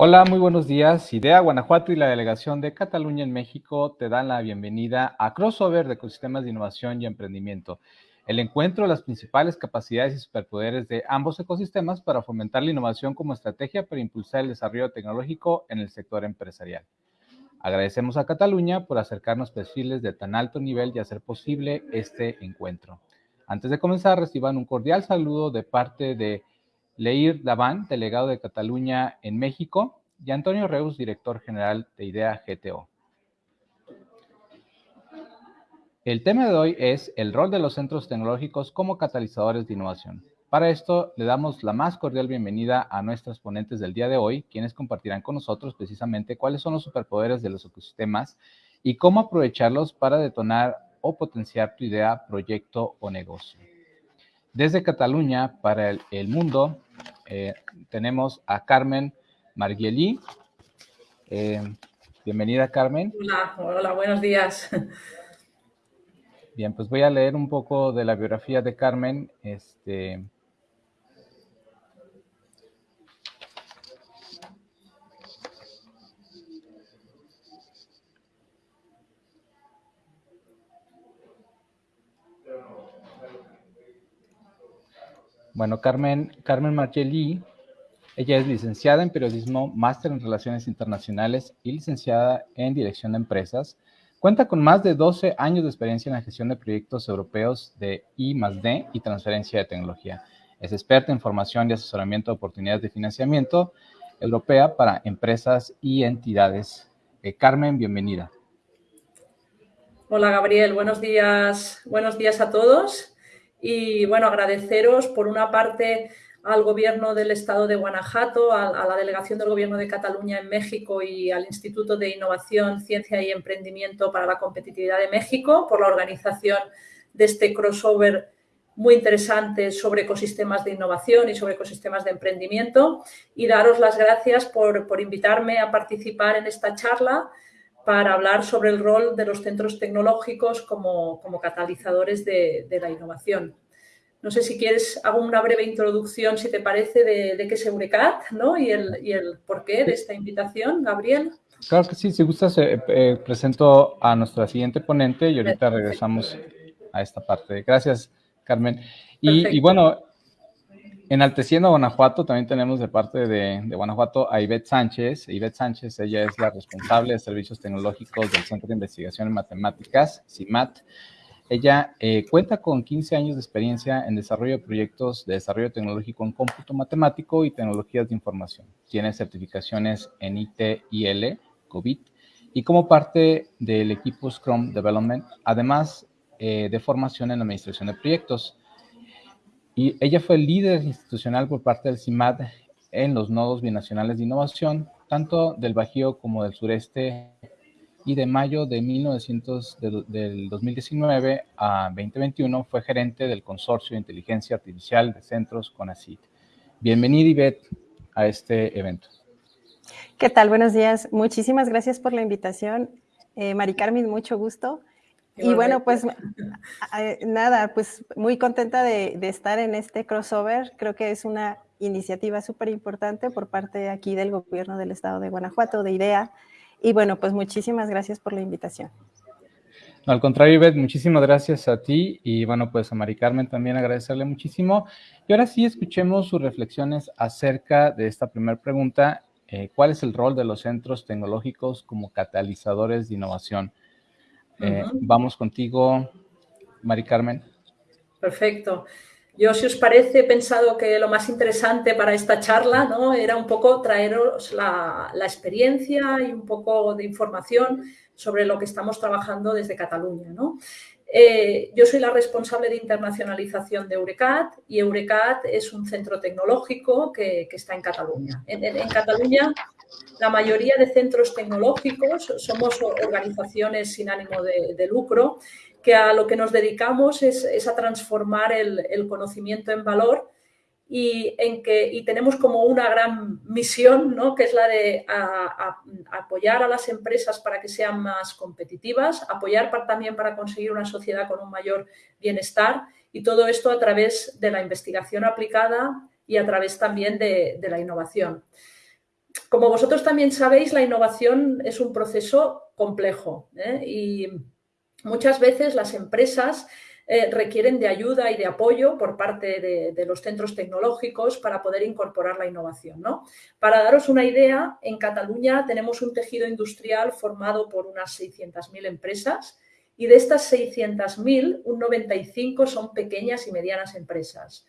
Hola, muy buenos días. IDEA Guanajuato y la Delegación de Cataluña en México te dan la bienvenida a Crossover de Ecosistemas de Innovación y Emprendimiento, el encuentro de las principales capacidades y superpoderes de ambos ecosistemas para fomentar la innovación como estrategia para impulsar el desarrollo tecnológico en el sector empresarial. Agradecemos a Cataluña por acercarnos perfiles de tan alto nivel y hacer posible este encuentro. Antes de comenzar, reciban un cordial saludo de parte de Leir Daván, delegado de Cataluña en México, y Antonio Reus, director general de IDEA GTO. El tema de hoy es el rol de los centros tecnológicos como catalizadores de innovación. Para esto, le damos la más cordial bienvenida a nuestras ponentes del día de hoy, quienes compartirán con nosotros precisamente cuáles son los superpoderes de los ecosistemas y cómo aprovecharlos para detonar o potenciar tu idea, proyecto o negocio. Desde Cataluña para el, mundo eh, tenemos a Carmen Marguelí. Eh, bienvenida, Carmen. Hola, hola, buenos días. Bien, pues voy a leer un poco de la biografía de Carmen. Este, Bueno, Carmen, Carmen Margelli, ella es licenciada en periodismo, máster en relaciones internacionales y licenciada en dirección de empresas. Cuenta con más de 12 años de experiencia en la gestión de proyectos europeos de I D y transferencia de tecnología. Es experta en formación y asesoramiento de oportunidades de financiamiento europea para empresas y entidades. Eh, Carmen, bienvenida. Hola Gabriel, buenos días, buenos días a todos. Y bueno, agradeceros por una parte al Gobierno del Estado de Guanajuato, a, la Delegación del Gobierno de Cataluña en México y al Instituto de Innovación, Ciencia y Emprendimiento para la Competitividad de México por la organización de este crossover muy interesante sobre ecosistemas de innovación y sobre ecosistemas de emprendimiento. Y daros las gracias por, por invitarme a participar en esta charla para hablar sobre el rol de los centros tecnológicos como, catalizadores de, la innovación. No sé si quieres, hago una breve introducción, si te parece, de, qué es Eurecat ¿no? y, el, y el porqué de esta invitación, Gabriel. Claro que sí, si gustas, eh, eh, presento a nuestra siguiente ponente y ahorita regresamos a esta parte. Gracias, Carmen. Y, y, bueno, Enalteciendo a Guanajuato, también tenemos de parte de, Guanajuato a Ivette Sánchez. Ivette Sánchez, ella es la responsable de servicios tecnológicos del Centro de Investigación en Matemáticas, CIMAT. Ella eh, cuenta con 15 años de experiencia en desarrollo de proyectos de desarrollo tecnológico en cómputo matemático y tecnologías de información. Tiene certificaciones en ITIL, COVID, y como parte del equipo Scrum Development, además eh, de formación en administración de proyectos. Y ella fue líder institucional por parte del CIMAD en los nodos binacionales de innovación, tanto del Bajío como del sureste, y de mayo de 1900, del 2019 a 2021 fue gerente del Consorcio de Inteligencia Artificial de Centros CONACYT. Bienvenida, Ivette, a este evento. ¿Qué tal? Buenos días. Muchísimas gracias por la invitación. Eh, Mari Carmen, mucho gusto. Y bueno, pues nada, pues muy contenta de, estar en este crossover. Creo que es una iniciativa súper importante por parte aquí del gobierno del estado de Guanajuato, de IDEA. Y bueno, pues muchísimas gracias por la invitación. No, al contrario, Ivette, muchísimas gracias a ti y bueno, pues a Mari Carmen también agradecerle muchísimo. Y ahora sí, escuchemos sus reflexiones acerca de esta primera pregunta. Eh, ¿Cuál es el rol de los centros tecnológicos como catalizadores de innovación? Eh, vamos contigo, Mari Carmen. Perfecto. Yo, si os parece, he pensado que lo más interesante para esta charla ¿no? era un poco traeros la, experiencia y un poco de información sobre lo que estamos trabajando desde Cataluña. ¿no? Eh, yo soy la responsable de internacionalización de Eurecat y Eurecat es un centro tecnológico que, está en Cataluña. En, Cataluña, la mayoría de centros tecnológicos somos organizaciones sin ánimo de, lucro que a lo que nos dedicamos es, a transformar el conocimiento en valor y, en que, y tenemos como una gran misión, ¿no? que es la de apoyar a las empresas para que sean más competitivas, apoyar también para conseguir una sociedad con un mayor bienestar y todo esto a través de la investigación aplicada y a través también de, la innovación. Como vosotros también sabéis, la innovación es un proceso complejo ¿eh? y muchas veces las empresas eh, requieren de ayuda y de apoyo por parte de, los centros tecnológicos para poder incorporar la innovación. Para daros una idea, en Cataluña tenemos un tejido industrial formado por unas 600.000 empresas y de estas 600.000, un 95 son pequeñas y medianas empresas.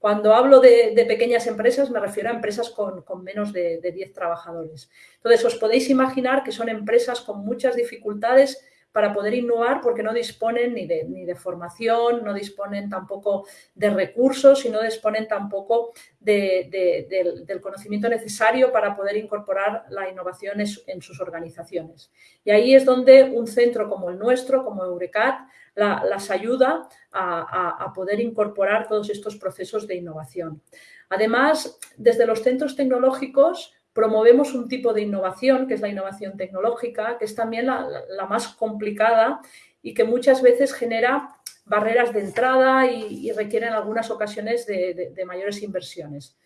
Cuando hablo de, pequeñas empresas me refiero a empresas con, menos de, de 10 trabajadores. Entonces, os podéis imaginar que son empresas con muchas dificultades para poder innovar porque no disponen ni de, ni de formación, no disponen tampoco de recursos y no disponen tampoco del conocimiento necesario para poder incorporar la innovación en, sus organizaciones. Y ahí es donde un centro como el nuestro, como Eurecat, las ayuda a poder incorporar todos estos procesos de innovación. Además, desde los centros tecnológicos promovemos un tipo de innovación, que es la innovación tecnológica, que es también la, más complicada y que muchas veces genera barreras de entrada y, requiere en algunas ocasiones de, mayores inversiones.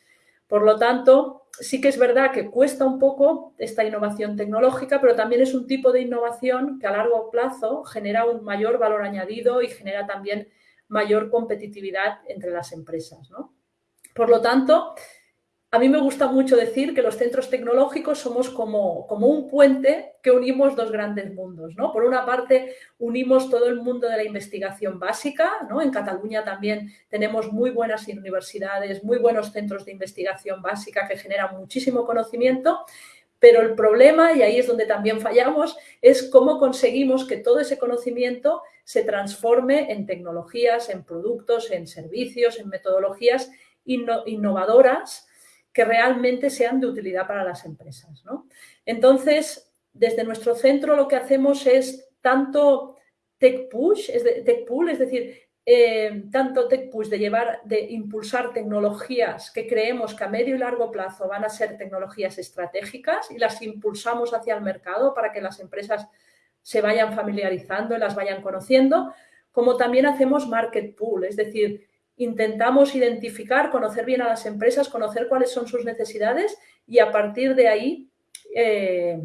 Por lo tanto, sí que es verdad que cuesta un poco esta innovación tecnológica, pero también es un tipo de innovación que a largo plazo genera un mayor valor añadido y genera también mayor competitividad entre las empresas. Por lo tanto, a mí me gusta mucho decir que los centros tecnológicos somos como, como un puente que unimos dos grandes mundos. ¿no? Por una parte, unimos todo el mundo de la investigación básica. ¿no? En Cataluña también tenemos muy buenas universidades, muy buenos centros de investigación básica que generan muchísimo conocimiento. Pero el problema, y ahí es donde también fallamos, es cómo conseguimos que todo ese conocimiento se transforme en tecnologías, en productos, en servicios, en metodologías innovadoras que realmente sean de utilidad para las empresas. Entonces, desde nuestro centro lo que hacemos es tanto tech push, es tech pool, es decir, eh, tanto tech push de llevar, de impulsar tecnologías que creemos que a medio y largo plazo van a ser tecnologías estratégicas y las impulsamos hacia el mercado para que las empresas se vayan familiarizando y las vayan conociendo, como también hacemos market pool, es decir, intentamos identificar, conocer bien a las empresas, conocer cuáles son sus necesidades y a partir de ahí eh,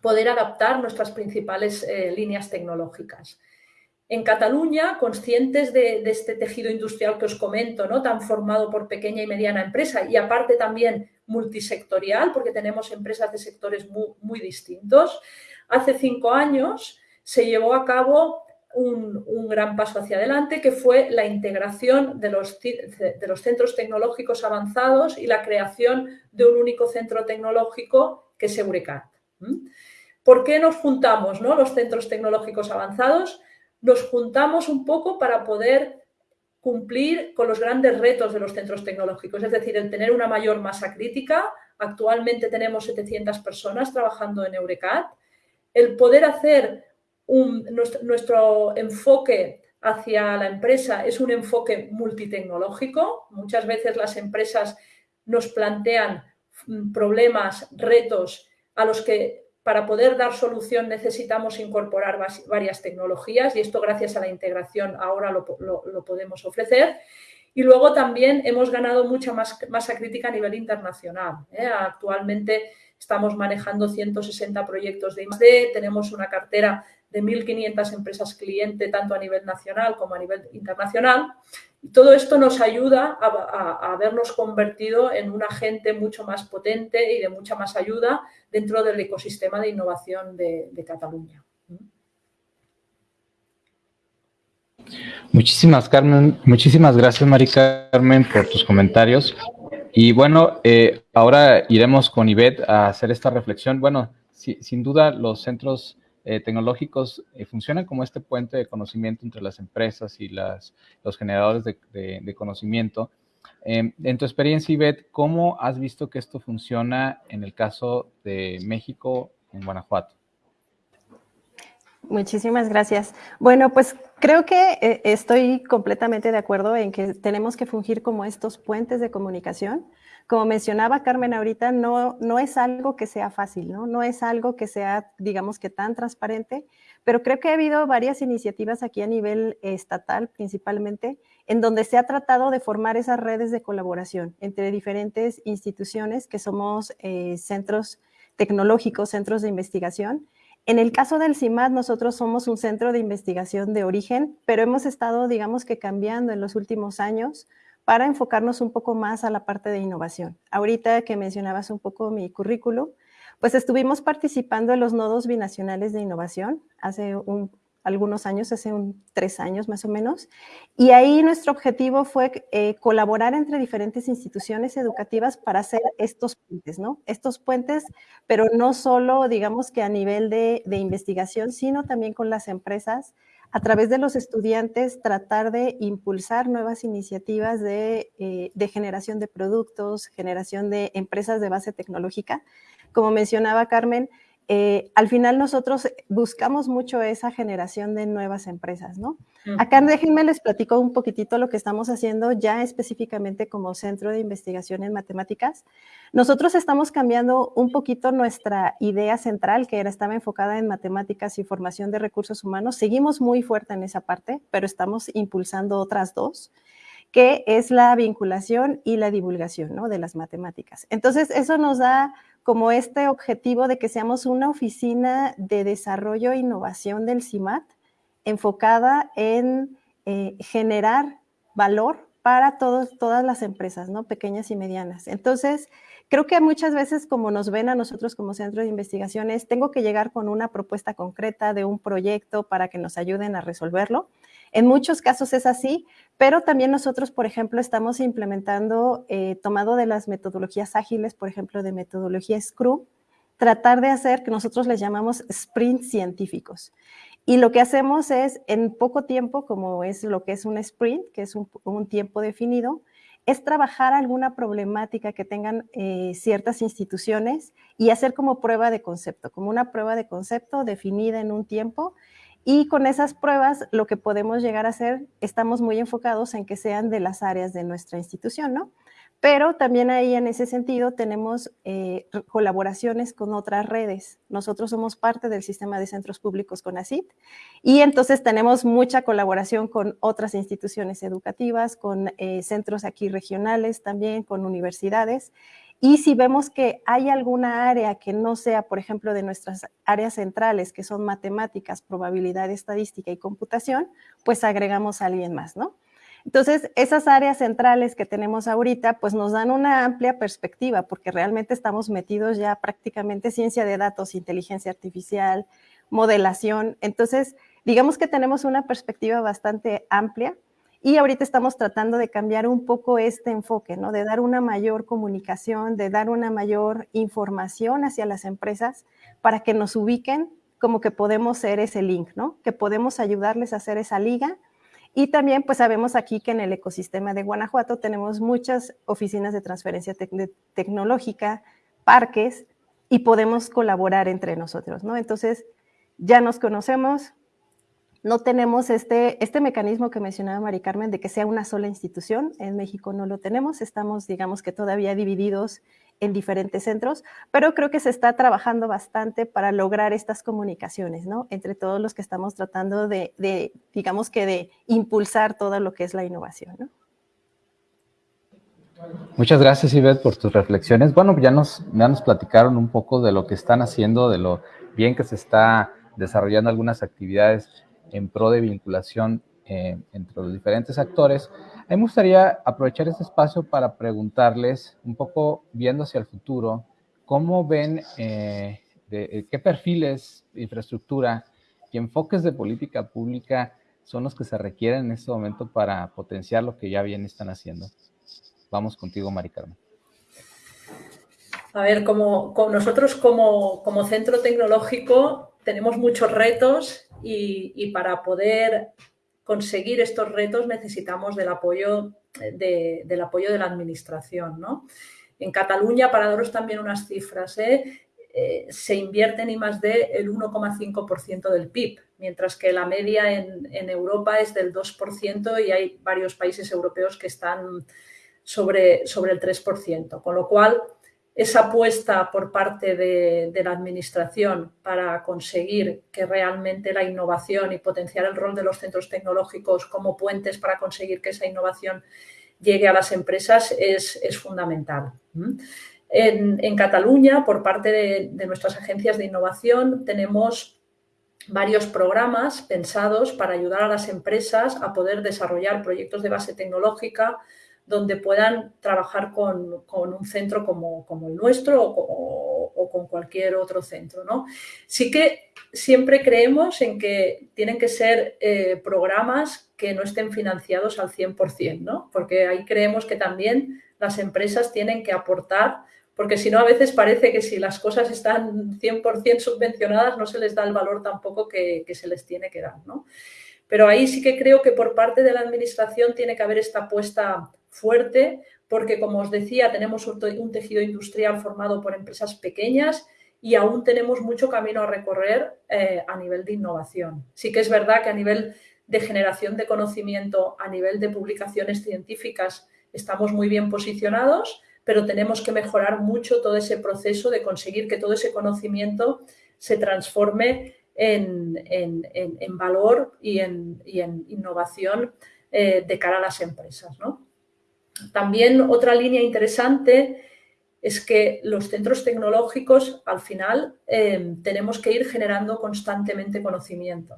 poder adaptar nuestras principales eh, líneas tecnológicas. En Cataluña, conscientes de, este tejido industrial que os comento, ¿no? tan formado por pequeña y mediana empresa y aparte también multisectorial, porque tenemos empresas de sectores muy, muy distintos, hace cinco años se llevó a cabo un, gran paso hacia adelante, que fue la integración de los, de los centros tecnológicos avanzados y la creación de un único centro tecnológico que es Eurecat. ¿Por qué nos juntamos ¿no? los centros tecnológicos avanzados? Nos juntamos un poco para poder cumplir con los grandes retos de los centros tecnológicos, es decir, el tener una mayor masa crítica. Actualmente tenemos 700 personas trabajando en Eurecat. El poder hacer nuestro, enfoque hacia la empresa es un enfoque multitecnológico. Muchas veces las empresas nos plantean mm, problemas, retos a los que para poder dar solución necesitamos incorporar varias tecnologías y esto gracias a la integración ahora lo, podemos ofrecer. Y luego también hemos ganado mucha más, masa crítica a nivel internacional. ¿eh? Actualmente estamos manejando 160 proyectos de I+.D., tenemos una cartera de 1.500 empresas cliente, tanto a nivel nacional como a nivel internacional. Y todo esto nos ayuda a, vernos convertido en un agente mucho más potente y de mucha más ayuda dentro del ecosistema de innovación de, Cataluña. Muchísimas, Carmen, muchísimas gracias, Mari Carmen, por tus comentarios. Y bueno, eh, ahora iremos con Ivette a hacer esta reflexión. Bueno, sin duda los centros eh, tecnológicos eh, funcionan como este puente de conocimiento entre las empresas y las, los generadores de, conocimiento. Em, en tu experiencia, Ivette, ¿cómo has visto que esto funciona en el caso de México, en Guanajuato? Muchísimas gracias. Bueno, pues creo que eh, estoy completamente de acuerdo en que tenemos que fungir como estos puentes de comunicación como mencionaba Carmen ahorita, no, no es algo que sea fácil, ¿no? No es algo que sea, digamos que tan transparente, pero creo que ha habido varias iniciativas aquí a nivel estatal principalmente, en donde se ha tratado de formar esas redes de colaboración entre diferentes instituciones que somos eh, centros tecnológicos, centros de investigación. En el caso del CIMAD, nosotros somos un centro de investigación de origen, pero hemos estado, digamos que cambiando en los últimos años para enfocarnos un poco más a la parte de innovación. Ahorita que mencionabas un poco mi currículum, pues estuvimos participando en los nodos binacionales de innovación hace algunos años, hace tres años más o menos, y ahí nuestro objetivo fue eh, colaborar entre diferentes instituciones educativas para hacer estos puentes, ¿no? Estos puentes, pero no solo, digamos que a nivel de investigación, sino también con las empresas a través de los estudiantes tratar de impulsar nuevas iniciativas de, eh, de, generación de productos, generación de empresas de base tecnológica. Como mencionaba Carmen, eh, al final nosotros buscamos mucho esa generación de nuevas empresas, ¿no? Acá déjenme les platico un poquitito lo que estamos haciendo ya específicamente como centro de investigación en matemáticas. Nosotros estamos cambiando un poquito nuestra idea central, que era, estaba enfocada en matemáticas y formación de recursos humanos. Seguimos muy fuerte en esa parte, pero estamos impulsando otras dos que es la vinculación y la divulgación ¿no? de las matemáticas. Entonces, eso nos da como este objetivo de que seamos una oficina de desarrollo e innovación del CIMAT enfocada en eh, generar valor para todos, todas las empresas, ¿no? Pequeñas y medianas. Entonces, creo que muchas veces como nos ven a nosotros como centro de investigaciones, tengo que llegar con una propuesta concreta de un proyecto para que nos ayuden a resolverlo. En muchos casos es así, pero también nosotros, por ejemplo, estamos implementando, eh, tomado de las metodologías ágiles, por ejemplo, de metodología Scrum, tratar de hacer que nosotros les llamamos sprints científicos. Y lo que hacemos es, en poco tiempo, como es lo que es un sprint, que es un, tiempo definido, es trabajar alguna problemática que tengan eh, ciertas instituciones y hacer como prueba de concepto, como una prueba de concepto definida en un tiempo y con esas pruebas, lo que podemos llegar a hacer, estamos muy enfocados en que sean de las áreas de nuestra institución, ¿no? Pero también ahí en ese sentido tenemos eh, colaboraciones con otras redes. Nosotros somos parte del sistema de centros públicos con ACID y entonces tenemos mucha colaboración con otras instituciones educativas, con eh, centros aquí regionales también, con universidades. Y si vemos que hay alguna área que no sea, por ejemplo, de nuestras áreas centrales, que son matemáticas, probabilidad estadística y computación, pues agregamos a alguien más, ¿no? Entonces, esas áreas centrales que tenemos ahorita, pues nos dan una amplia perspectiva, porque realmente estamos metidos ya prácticamente ciencia de datos, inteligencia artificial, modelación. Entonces, digamos que tenemos una perspectiva bastante amplia y ahorita estamos tratando de cambiar un poco este enfoque, ¿no? De dar una mayor comunicación, de dar una mayor información hacia las empresas para que nos ubiquen como que podemos ser ese link, ¿no? Que podemos ayudarles a hacer esa liga. Y también, pues sabemos aquí que en el ecosistema de Guanajuato tenemos muchas oficinas de transferencia tecnológica, parques, y podemos colaborar entre nosotros, ¿no? Entonces, ya nos conocemos, no tenemos este, este mecanismo que mencionaba Mari Carmen de que sea una sola institución. En México no lo tenemos, estamos, digamos que todavía divididos en diferentes centros, pero creo que se está trabajando bastante para lograr estas comunicaciones, ¿no? Entre todos los que estamos tratando de, digamos que de impulsar todo lo que es la innovación, ¿no? Muchas gracias, Ivette, por tus reflexiones. Bueno, ya nos, ya nos platicaron un poco de lo que están haciendo, de lo bien que se está desarrollando algunas actividades en pro de vinculación eh, entre los diferentes actores. A mí me gustaría aprovechar este espacio para preguntarles, un poco viendo hacia el futuro, cómo ven, eh, eh, qué perfiles infraestructura y enfoques de política pública son los que se requieren en este momento para potenciar lo que ya bien están haciendo. Vamos contigo, Mari Carmen. A ver, como, nosotros como, como centro tecnológico tenemos muchos retos y, para poder conseguir estos retos necesitamos del apoyo de, del apoyo de la administración. ¿no? En Cataluña, para daros también unas cifras, ¿eh? Eh, se invierte en I D el 1,5% del PIB, mientras que la media en, en, Europa es del 2% y hay varios países europeos que están sobre, sobre el 3%, con lo cual esa apuesta por parte de, la Administración para conseguir que realmente la innovación y potenciar el rol de los centros tecnológicos como puentes para conseguir que esa innovación llegue a las empresas es, fundamental. En, Cataluña, por parte de, nuestras agencias de innovación, tenemos varios programas pensados para ayudar a las empresas a poder desarrollar proyectos de base tecnológica donde puedan trabajar con, un centro como, el nuestro o, con cualquier otro centro. ¿no? Sí que siempre creemos en que tienen que ser eh, programas que no estén financiados al 100%, ¿no? porque ahí creemos que también las empresas tienen que aportar, porque si no a veces parece que si las cosas están 100% subvencionadas no se les da el valor tampoco que, se les tiene que dar. ¿no? Pero ahí sí que creo que por parte de la Administración tiene que haber esta apuesta fuerte, porque como os decía, tenemos un tejido industrial formado por empresas pequeñas y aún tenemos mucho camino a recorrer eh, a nivel de innovación. Sí que es verdad que a nivel de generación de conocimiento, a nivel de publicaciones científicas, estamos muy bien posicionados, pero tenemos que mejorar mucho todo ese proceso de conseguir que todo ese conocimiento se transforme en, valor y en, innovación eh, de cara a las empresas. También otra línea interesante es que los centros tecnológicos, al final, em, tenemos que ir generando constantemente conocimiento,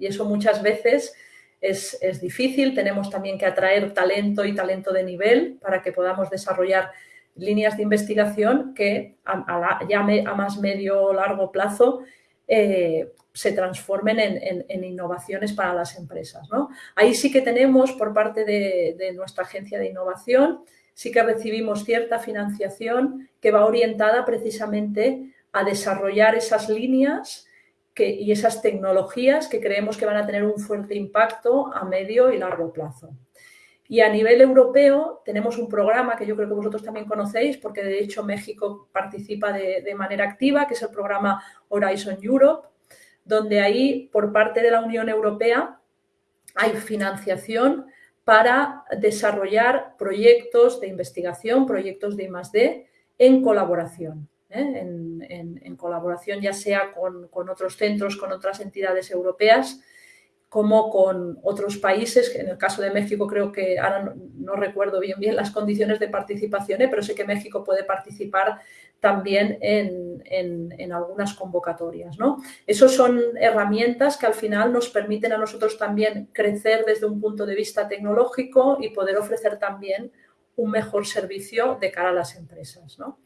Y eso muchas veces es, difícil. Tenemos también que atraer talento y talento de nivel para que podamos desarrollar líneas de investigación que a, ya a más medio o largo plazo eh, se transformen en, innovaciones para las empresas. Ahí sí que tenemos por parte de, nuestra agencia de innovación, sí que recibimos cierta financiación que va orientada precisamente a desarrollar esas líneas y esas tecnologías que creemos que van a tener un fuerte impacto a medio y largo plazo. Y a nivel europeo tenemos un programa que yo creo que vosotros también conocéis, porque de hecho México participa de manera activa, que es el programa Horizon Europe, donde ahí por parte de la Unión Europea hay financiación para desarrollar proyectos de investigación, proyectos de I+.D. en colaboración. ¿eh? En, colaboración ya sea con, con, otros centros, con otras entidades europeas, como con otros países, en el caso de México creo que ahora no, recuerdo bien bien las condiciones de participación, ¿eh? pero sé que México puede participar también en, algunas convocatorias. ¿no? Esas son herramientas que al final nos permiten a nosotros también crecer desde un punto de vista tecnológico y poder ofrecer también un mejor servicio de cara a las empresas. ¿no?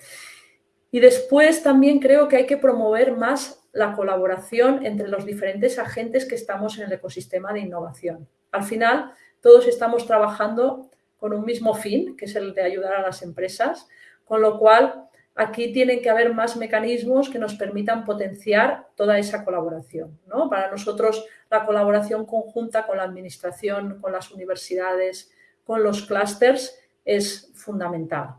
Y después también creo que hay que promover más la colaboración entre los diferentes agentes que estamos en el ecosistema de innovación. Al final, todos estamos trabajando con un mismo fin, que es el de ayudar a las empresas, con lo cual aquí tienen que haber más mecanismos que nos permitan potenciar toda esa colaboración. ¿no? Para nosotros, la colaboración conjunta con la administración, con las universidades, con los clústeres es fundamental.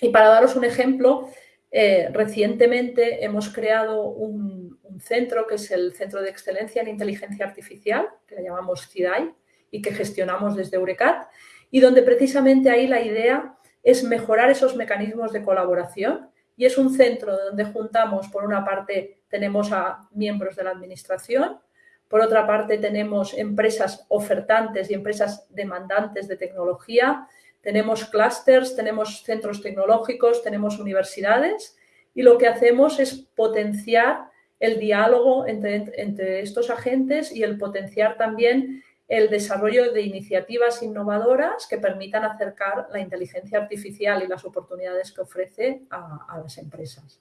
Y para daros un ejemplo, eh, recientemente hemos creado un, centro que es el Centro de Excelencia en Inteligencia Artificial, que le llamamos CIDAI y que gestionamos desde Eurecat, y donde precisamente ahí la idea es mejorar esos mecanismos de colaboración y es un centro donde juntamos, por una parte, tenemos a miembros de la administración, por otra parte, tenemos empresas ofertantes y empresas demandantes de tecnología, tenemos clústeres, tenemos centros tecnológicos, tenemos universidades y lo que hacemos es potenciar el diálogo entre, estos agentes y el potenciar también el desarrollo de iniciativas innovadoras que permitan acercar la inteligencia artificial y las oportunidades que ofrece a, las empresas.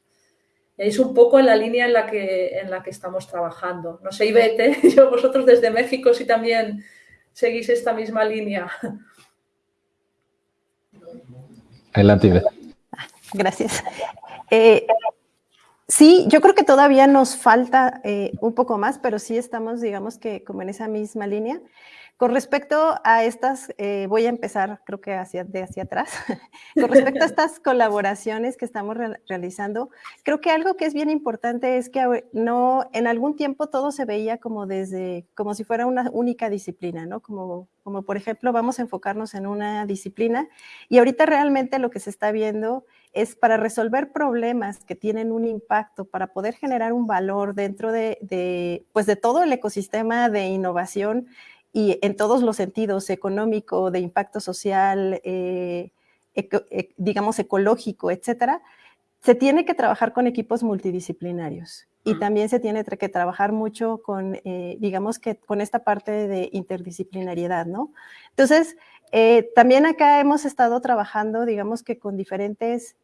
Es un poco en la línea en la que, en la que estamos trabajando. No sé, Ivete, yo vosotros desde México si también seguís esta misma línea. Adelante, Gracias. Eh, sí, yo creo que todavía nos falta eh, un poco más, pero sí estamos, digamos que como en esa misma línea. Con respecto a estas, eh, voy a empezar creo que hacia, de hacia atrás. Con respecto a estas colaboraciones que estamos realizando, creo que algo que es bien importante es que no, en algún tiempo todo se veía como desde, como si fuera una única disciplina, ¿no? Como, como por ejemplo, vamos a enfocarnos en una disciplina y ahorita realmente lo que se está viendo es para resolver problemas que tienen un impacto, para poder generar un valor dentro de, de pues de todo el ecosistema de innovación y en todos los sentidos, económico, de impacto social, eh, e, digamos ecológico, etcétera, se tiene que trabajar con equipos multidisciplinarios y también se tiene que trabajar mucho con, eh, digamos que con esta parte de interdisciplinariedad, ¿no? Entonces, eh, también acá hemos estado trabajando, digamos que con diferentes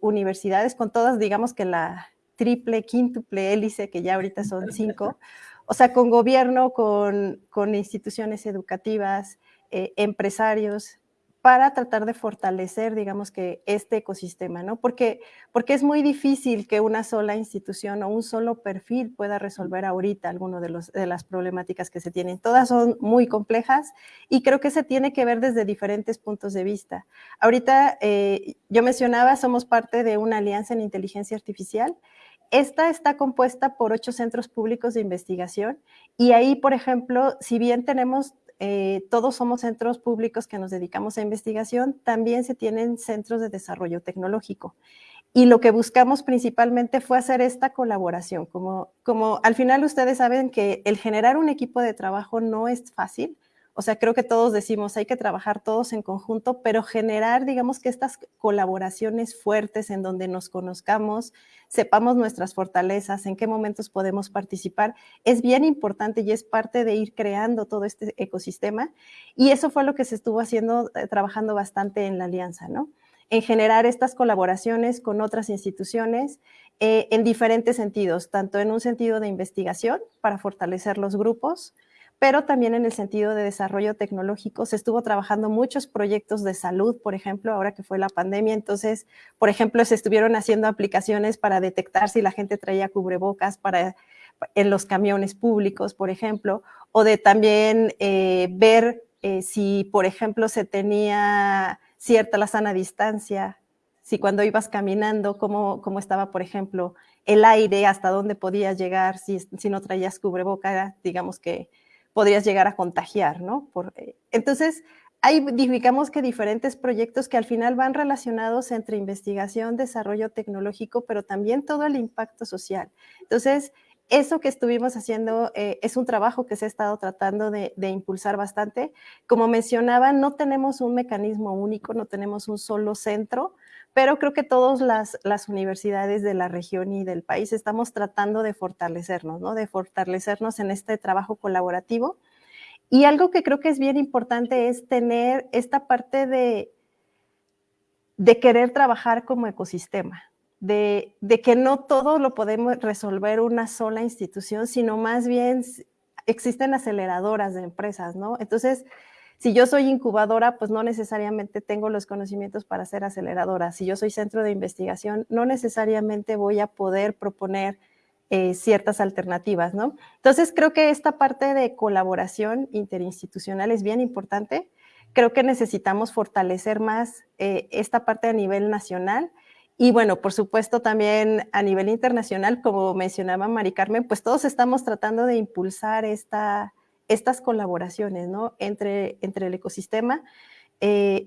universidades, con todas, digamos que la triple, quíntuple hélice, que ya ahorita son cinco, o sea, con gobierno, con, instituciones educativas, eh, empresarios, para tratar de fortalecer, digamos que, este ecosistema, ¿no? Porque, porque es muy difícil que una sola institución o un solo perfil pueda resolver ahorita alguna de, de las problemáticas que se tienen. Todas son muy complejas y creo que se tiene que ver desde diferentes puntos de vista. Ahorita, eh, yo mencionaba, somos parte de una alianza en inteligencia artificial esta está compuesta por ocho centros públicos de investigación y ahí, por ejemplo, si bien tenemos, eh, todos somos centros públicos que nos dedicamos a investigación, también se tienen centros de desarrollo tecnológico. Y lo que buscamos principalmente fue hacer esta colaboración. Como, como al final ustedes saben que el generar un equipo de trabajo no es fácil, o sea, creo que todos decimos, hay que trabajar todos en conjunto, pero generar, digamos que estas colaboraciones fuertes en donde nos conozcamos, sepamos nuestras fortalezas, en qué momentos podemos participar, es bien importante y es parte de ir creando todo este ecosistema. Y eso fue lo que se estuvo haciendo, eh, trabajando bastante en la alianza, ¿no? En generar estas colaboraciones con otras instituciones eh, en diferentes sentidos, tanto en un sentido de investigación para fortalecer los grupos, pero también en el sentido de desarrollo tecnológico. Se estuvo trabajando muchos proyectos de salud, por ejemplo, ahora que fue la pandemia. Entonces, por ejemplo, se estuvieron haciendo aplicaciones para detectar si la gente traía cubrebocas para, en los camiones públicos, por ejemplo, o de también eh, ver eh, si, por ejemplo, se tenía cierta la sana distancia, si cuando ibas caminando, cómo, cómo estaba, por ejemplo, el aire, hasta dónde podías llegar, si, si no traías cubrebocas, digamos que podrías llegar a contagiar, ¿no? Por, eh, entonces, hay, digamos que diferentes proyectos que al final van relacionados entre investigación, desarrollo tecnológico, pero también todo el impacto social. Entonces, eso que estuvimos haciendo eh, es un trabajo que se ha estado tratando de, de, impulsar bastante. Como mencionaba, no tenemos un mecanismo único, no tenemos un solo centro, pero creo que todas las, universidades de la región y del país estamos tratando de fortalecernos, ¿no? De fortalecernos en este trabajo colaborativo. Y algo que creo que es bien importante es tener esta parte de, de querer trabajar como ecosistema, de, de que no todo lo podemos resolver una sola institución, sino más bien existen aceleradoras de empresas, ¿no? Entonces, si yo soy incubadora, pues no necesariamente tengo los conocimientos para ser aceleradora. Si yo soy centro de investigación, no necesariamente voy a poder proponer eh, ciertas alternativas, ¿no? Entonces, creo que esta parte de colaboración interinstitucional es bien importante. Creo que necesitamos fortalecer más eh, esta parte a nivel nacional. Y bueno, por supuesto también a nivel internacional, como mencionaba Mari Carmen, pues todos estamos tratando de impulsar esta, estas colaboraciones ¿no? entre, entre el ecosistema. Eh,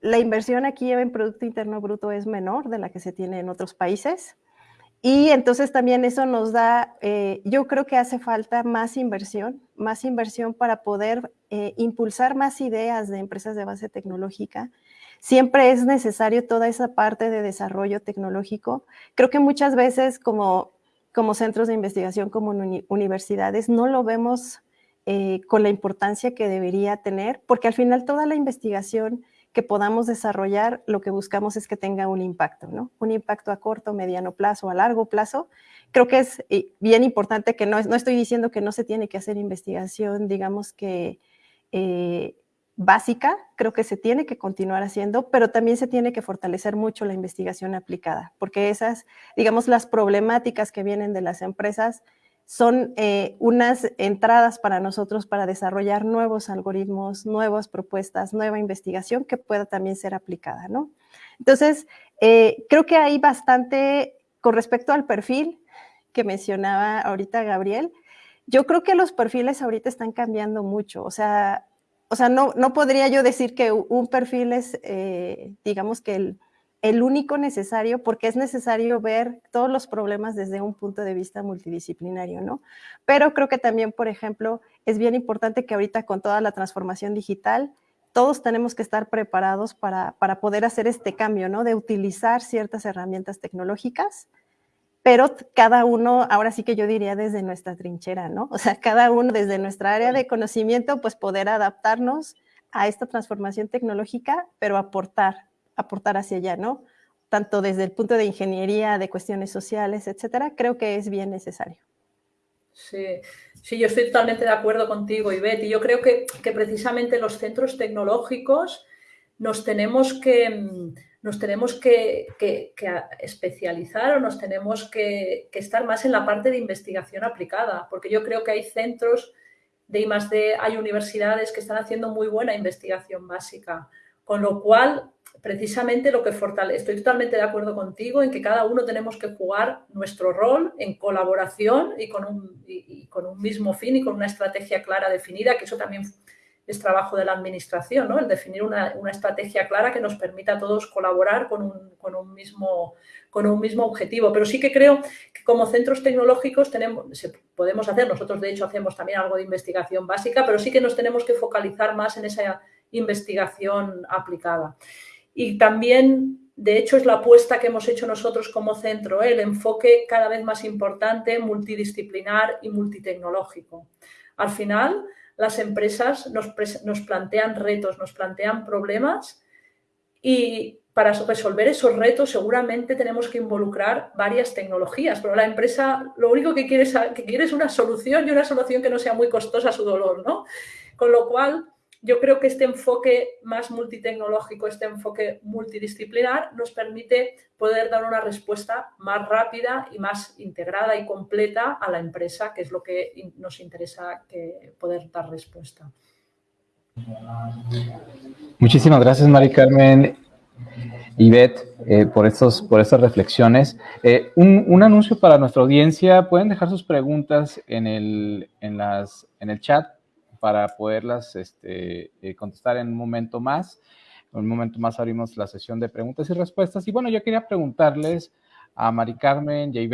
la inversión aquí en Producto Interno Bruto es menor de la que se tiene en otros países. Y entonces también eso nos da, eh, yo creo que hace falta más inversión, más inversión para poder eh, impulsar más ideas de empresas de base tecnológica. Siempre es necesario toda esa parte de desarrollo tecnológico. Creo que muchas veces como como centros de investigación, como universidades, no lo vemos eh, con la importancia que debería tener, porque al final toda la investigación que podamos desarrollar, lo que buscamos es que tenga un impacto, ¿no? Un impacto a corto, mediano plazo, a largo plazo. Creo que es eh, bien importante que no, no estoy diciendo que no se tiene que hacer investigación, digamos que eh, básica, creo que se tiene que continuar haciendo, pero también se tiene que fortalecer mucho la investigación aplicada, porque esas, digamos, las problemáticas que vienen de las empresas son eh, unas entradas para nosotros para desarrollar nuevos algoritmos, nuevas propuestas, nueva investigación que pueda también ser aplicada, ¿no? Entonces, eh, creo que hay bastante, con respecto al perfil que mencionaba ahorita Gabriel, yo creo que los perfiles ahorita están cambiando mucho, o sea, o sea no, no podría yo decir que un perfil es, eh, digamos que el el único necesario porque es necesario ver todos los problemas desde un punto de vista multidisciplinario, ¿no? Pero creo que también, por ejemplo, es bien importante que ahorita con toda la transformación digital, todos tenemos que estar preparados para, para poder hacer este cambio, ¿no? De utilizar ciertas herramientas tecnológicas, pero cada uno, ahora sí que yo diría desde nuestra trinchera, ¿no? O sea, cada uno desde nuestra área de conocimiento, pues poder adaptarnos a esta transformación tecnológica, pero aportar, aportar hacia allá, ¿no? Tanto desde el punto de ingeniería, de cuestiones sociales, etcétera, creo que es bien necesario. Sí, sí, yo estoy totalmente de acuerdo contigo, Ivette, y yo creo que, que precisamente los centros tecnológicos nos tenemos que, nos tenemos que, especializar o nos tenemos que, estar más en la parte de investigación aplicada, porque yo creo que hay centros de I+D, hay universidades que están haciendo muy buena investigación básica, con lo cual precisamente lo que fortalece, estoy totalmente de acuerdo contigo en que cada uno tenemos que jugar nuestro rol en colaboración y con un, con un mismo fin y con una estrategia clara definida, que eso también es trabajo de la administración, ¿no? el definir una, estrategia clara que nos permita a todos colaborar con un, mismo, con un mismo objetivo. Pero sí que creo que como centros tecnológicos tenemos, podemos hacer, nosotros de hecho hacemos también algo de investigación básica, pero sí que nos tenemos que focalizar más en esa investigación aplicada. Y también, de hecho, es la apuesta que hemos hecho nosotros como centro, ¿eh? el enfoque cada vez más importante, multidisciplinar y multitecnológico. Al final, las empresas nos, plantean retos, nos plantean problemas y para resolver esos retos seguramente tenemos que involucrar varias tecnologías, pero la empresa lo único que quiere, que quiere es una solución y una solución que no sea muy costosa a su dolor, ¿no? Con lo cual, yo creo que este enfoque más multitecnológico, este enfoque multidisciplinar, nos permite poder dar una respuesta más rápida y más integrada y completa a la empresa, que es lo que nos interesa que poder dar respuesta. Muchísimas gracias, Mari Carmen y Beth, eh, por, estos, por estas reflexiones. Eh, un, anuncio para nuestra audiencia. Pueden dejar sus preguntas en el, en las, en el chat para poderlas este, eh, contestar en un momento más. En un momento más abrimos la sesión de preguntas y respuestas. Y bueno, yo quería preguntarles a Mari Carmen y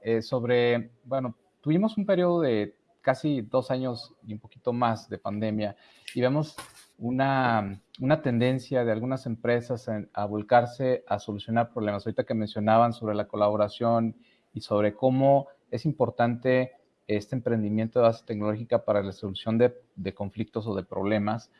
eh, sobre, bueno, tuvimos un periodo de casi dos años y un poquito más de pandemia y vemos una, una tendencia de algunas empresas a volcarse a solucionar problemas. Ahorita que mencionaban sobre la colaboración y sobre cómo es importante este emprendimiento de base tecnológica para la solución de, conflictos o de problemas.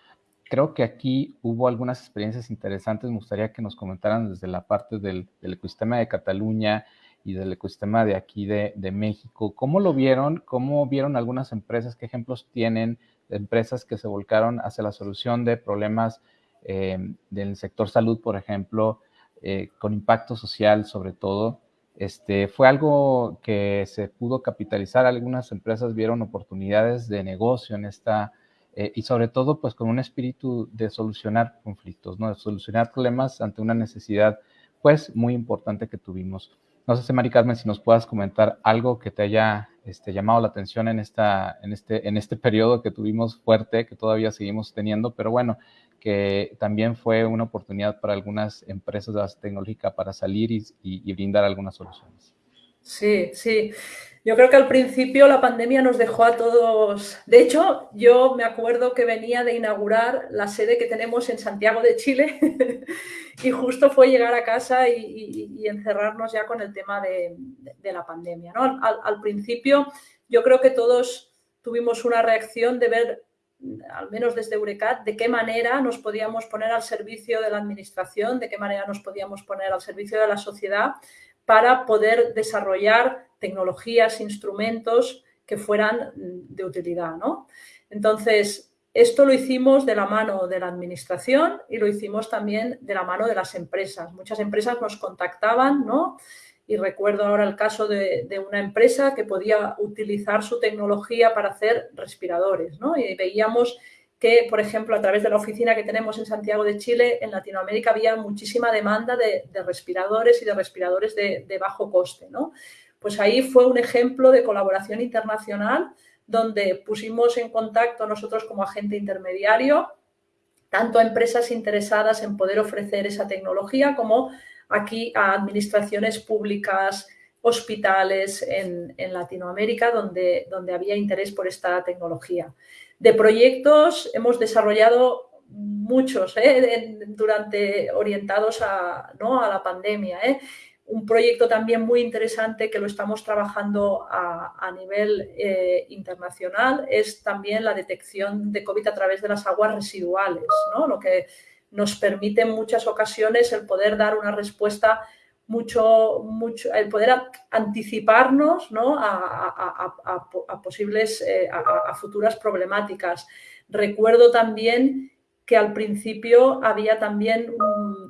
Creo que aquí hubo algunas experiencias interesantes. Me gustaría que nos comentaran desde la parte del, ecosistema de Cataluña y del ecosistema de aquí de, México. ¿Cómo lo vieron? ¿Cómo vieron algunas empresas? ¿Qué ejemplos tienen de empresas que se volcaron hacia la solución de problemas eh, del sector salud, por ejemplo, eh, con impacto social sobre todo? Este, fue algo que se pudo capitalizar. Algunas empresas vieron oportunidades de negocio en esta, eh, y sobre todo, pues con un espíritu de solucionar conflictos, ¿no? De solucionar problemas ante una necesidad, pues, muy importante que tuvimos. No sé, Mari Carmen, si nos puedas comentar algo que te haya este, llamado la atención en, esta, en, este, en este periodo que tuvimos fuerte, que todavía seguimos teniendo, pero bueno, que también fue una oportunidad para algunas empresas de base tecnológica para salir y, brindar algunas soluciones. Sí, sí. Yo creo que al principio la pandemia nos dejó a todos... De hecho, yo me acuerdo que venía de inaugurar la sede que tenemos en Santiago de Chile y justo fue llegar a casa y, encerrarnos ya con el tema de, la pandemia. al, principio yo creo que todos tuvimos una reacción de ver al menos desde Eurecat, de qué manera nos podíamos poner al servicio de la administración, de qué manera nos podíamos poner al servicio de la sociedad para poder desarrollar tecnologías, instrumentos que fueran de utilidad. ¿no? Entonces, esto lo hicimos de la mano de la administración y lo hicimos también de la mano de las empresas. Muchas empresas nos contactaban ¿no? Y recuerdo ahora el caso de, una empresa que podía utilizar su tecnología para hacer respiradores, ¿no? Y veíamos que, por ejemplo, a través de la oficina que tenemos en Santiago de Chile, en Latinoamérica había muchísima demanda de, respiradores y de respiradores de, bajo coste, ¿no? Pues ahí fue un ejemplo de colaboración internacional donde pusimos en contacto nosotros como agente intermediario tanto a empresas interesadas en poder ofrecer esa tecnología como aquí a administraciones públicas, hospitales en, Latinoamérica donde, donde había interés por esta tecnología. De proyectos hemos desarrollado muchos ¿eh? durante orientados a, ¿no? a la pandemia. ¿eh? un proyecto también muy interesante que lo estamos trabajando a, nivel eh, internacional es también la detección de COVID a través de las aguas residuales, ¿no? lo que nos permite en muchas ocasiones el poder dar una respuesta mucho, mucho el poder anticiparnos ¿no? a, posibles, eh, a futuras problemáticas. Recuerdo también que al principio había también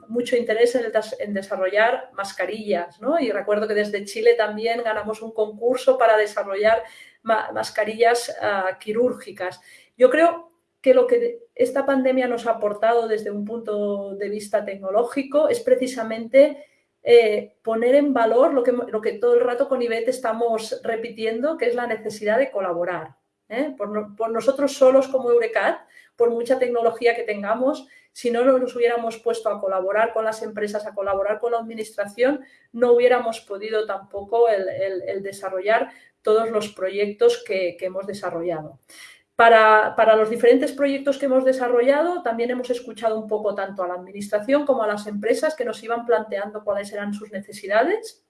mucho interés en, desarrollar mascarillas, ¿no? Y recuerdo que desde Chile también ganamos un concurso para desarrollar mascarillas ah, quirúrgicas. Yo creo que lo que esta pandemia nos ha aportado desde un punto de vista tecnológico es precisamente eh, poner en valor lo que, todo el rato con IBET estamos repitiendo, que es la necesidad de colaborar. ¿eh? Por, nosotros solos como Eurecat, por mucha tecnología que tengamos, si no nos hubiéramos puesto a colaborar con las empresas, a colaborar con la administración, no hubiéramos podido tampoco el, desarrollar todos los proyectos que, hemos desarrollado. Para, para, los diferentes proyectos que hemos desarrollado, también hemos escuchado un poco tanto a la administración como a las empresas que nos iban planteando cuáles eran sus necesidades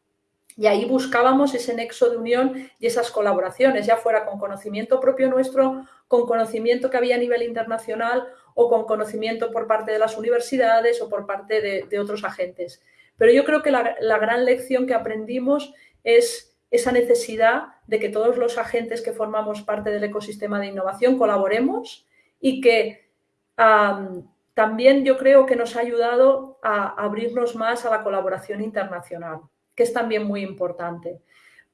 y ahí buscábamos ese nexo de unión y esas colaboraciones, ya fuera con conocimiento propio nuestro, con conocimiento que había a nivel internacional o con conocimiento por parte de las universidades o por parte de, otros agentes. Pero yo creo que la, gran lección que aprendimos es esa necesidad de que todos los agentes que formamos parte del ecosistema de innovación colaboremos y que también yo creo que nos ha ayudado a abrirnos más a la colaboración internacional que es también muy importante,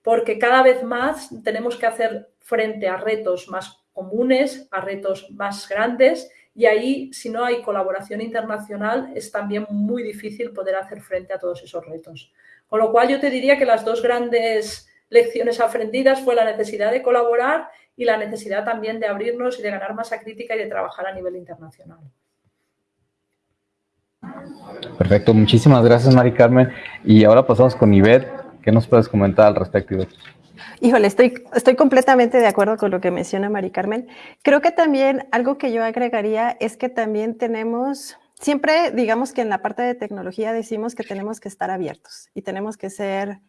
porque cada vez más tenemos que hacer frente a retos más comunes, a retos más grandes, y ahí, si no hay colaboración internacional, es también muy difícil poder hacer frente a todos esos retos. Con lo cual, yo te diría que las dos grandes lecciones aprendidas fue la necesidad de colaborar y la necesidad también de abrirnos y de ganar masa crítica y de trabajar a nivel internacional. Perfecto, muchísimas gracias Mari Carmen. Y ahora pasamos con Ivette. ¿Qué nos puedes comentar al respecto, Ivette? Híjole, estoy, estoy completamente de acuerdo con lo que menciona Mari Carmen. Creo que también algo que yo agregaría es que también tenemos, siempre digamos que en la parte de tecnología decimos que tenemos que estar abiertos y tenemos que ser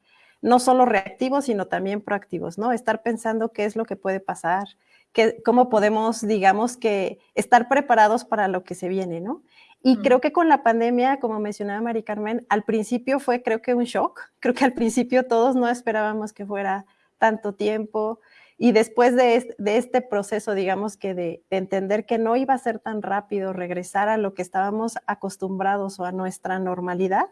no solo reactivos, sino también proactivos, ¿no? Estar pensando qué es lo que puede pasar, que, cómo podemos, digamos que, estar preparados para lo que se viene, ¿no? Y creo que con la pandemia, como mencionaba Mari Carmen, al principio fue creo que un shock. Creo que al principio todos no esperábamos que fuera tanto tiempo. Y después de este, proceso, digamos que de, entender que no iba a ser tan rápido regresar a lo que estábamos acostumbrados o a nuestra normalidad,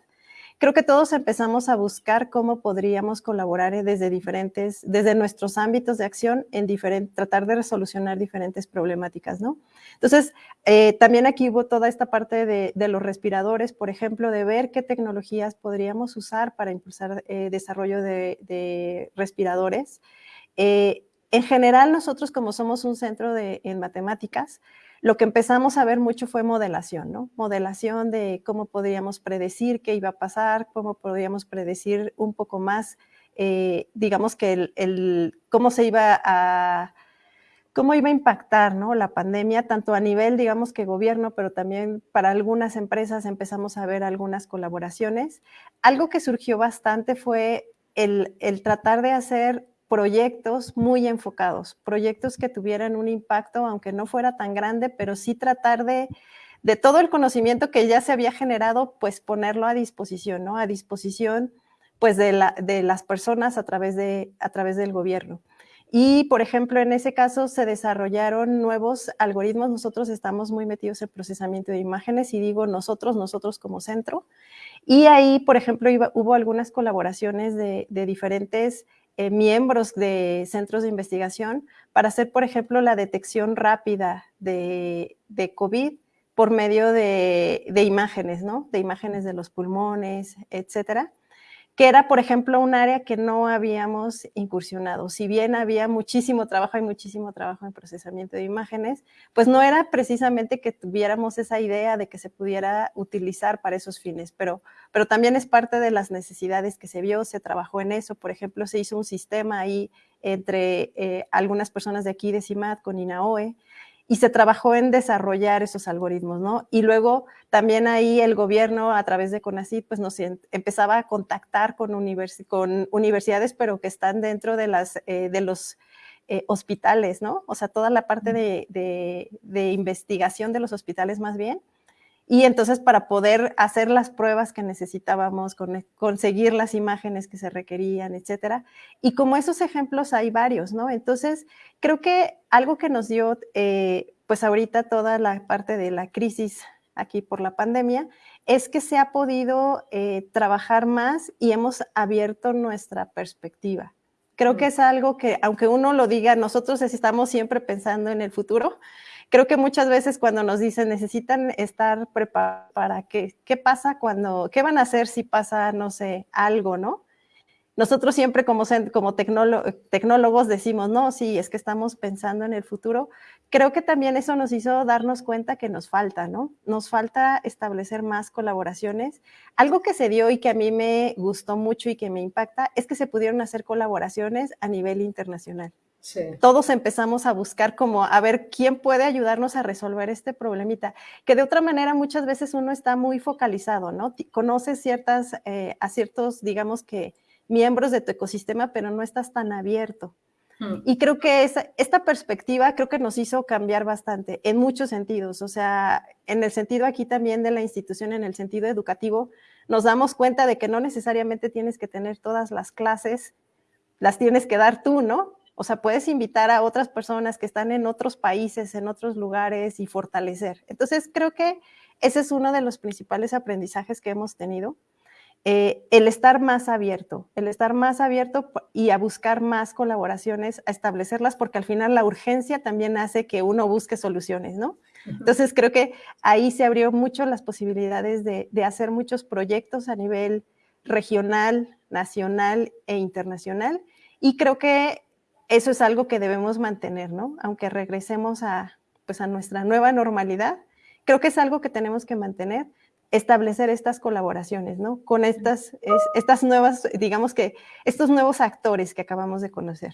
creo que todos empezamos a buscar cómo podríamos colaborar eh, desde diferentes, desde nuestros ámbitos de acción en diferente, tratar de resolucionar diferentes problemáticas, ¿no? Entonces, eh, también aquí hubo toda esta parte de, los respiradores, por ejemplo, de ver qué tecnologías podríamos usar para impulsar eh, desarrollo de, respiradores. en general, nosotros como somos un centro de, en matemáticas, lo que empezamos a ver mucho fue modelación, ¿no? Modelación de cómo podríamos predecir qué iba a pasar, cómo podríamos predecir un poco más, eh, digamos que el, cómo se iba a, cómo iba a impactar, ¿no? La pandemia, tanto a nivel, digamos que gobierno, pero también para algunas empresas empezamos a ver algunas colaboraciones. Algo que surgió bastante fue el, el tratar de hacer proyectos muy enfocados, proyectos que tuvieran un impacto, aunque no fuera tan grande, pero sí tratar de, de todo el conocimiento que ya se había generado, pues ponerlo a disposición, ¿no? A disposición, pues, de, la, de las personas a través, de, a través del gobierno. Y, por ejemplo, en ese caso se desarrollaron nuevos algoritmos. Nosotros estamos muy metidos en procesamiento de imágenes y digo nosotros, nosotros como centro. Y ahí, por ejemplo, hubo algunas colaboraciones de, diferentes eh, miembros de centros de investigación para hacer, por ejemplo, la detección rápida de, de COVID por medio de, de, imágenes, ¿no? De imágenes de los pulmones, etcétera que era, por ejemplo, un área que no habíamos incursionado. Si bien había muchísimo trabajo, y muchísimo trabajo en procesamiento de imágenes, pues no era precisamente que tuviéramos esa idea de que se pudiera utilizar para esos fines, pero, pero también es parte de las necesidades que se vio, se trabajó en eso. Por ejemplo, se hizo un sistema ahí entre eh, algunas personas de aquí de CIMAT con INAOE, y se trabajó en desarrollar esos algoritmos, ¿no? Y luego también ahí el gobierno a través de CONACYT pues nos empezaba a contactar con, con universidades, pero que están dentro de, las, eh, de los eh, hospitales, ¿no? O sea, toda la parte de, de investigación de los hospitales más bien, y entonces para poder hacer las pruebas que necesitábamos, conseguir las imágenes que se requerían, etcétera. Y como esos ejemplos hay varios, ¿no? Entonces, creo que algo que nos dio, eh, pues ahorita toda la parte de la crisis aquí por la pandemia, es que se ha podido eh, trabajar más y hemos abierto nuestra perspectiva. Creo que es algo que, aunque uno lo diga, nosotros estamos siempre pensando en el futuro, creo que muchas veces cuando nos dicen necesitan estar preparados para qué, qué pasa cuando, qué van a hacer si pasa, no sé, algo, ¿no? Nosotros siempre como, como tecnólogos decimos, no, sí, es que estamos pensando en el futuro. Creo que también eso nos hizo darnos cuenta que nos falta, ¿no? Nos falta establecer más colaboraciones. Algo que se dio y que a mí me gustó mucho y que me impacta es que se pudieron hacer colaboraciones a nivel internacional. Todos empezamos a buscar como a ver quién puede ayudarnos a resolver este problemita, que de otra manera muchas veces uno está muy focalizado, ¿no? Conoces ciertas, eh, a ciertos, digamos que, miembros de tu ecosistema, pero no estás tan abierto. Hmm. Y creo que esa, esta perspectiva creo que nos hizo cambiar bastante en muchos sentidos. O sea, en el sentido aquí también de la institución, en el sentido educativo, nos damos cuenta de que no necesariamente tienes que tener todas las clases, las tienes que dar tú, ¿no? O sea, puedes invitar a otras personas que están en otros países, en otros lugares y fortalecer. Entonces, creo que ese es uno de los principales aprendizajes que hemos tenido. Eh, el estar más abierto, el estar más abierto y a buscar más colaboraciones, a establecerlas, porque al final la urgencia también hace que uno busque soluciones, ¿no? Entonces creo que ahí se abrió mucho las posibilidades de, de hacer muchos proyectos a nivel regional, nacional e internacional. Y creo que eso es algo que debemos mantener, ¿no? Aunque regresemos a, pues, a nuestra nueva normalidad, creo que es algo que tenemos que mantener, establecer estas colaboraciones, ¿no? Con estas, estas nuevas, digamos que, estos nuevos actores que acabamos de conocer.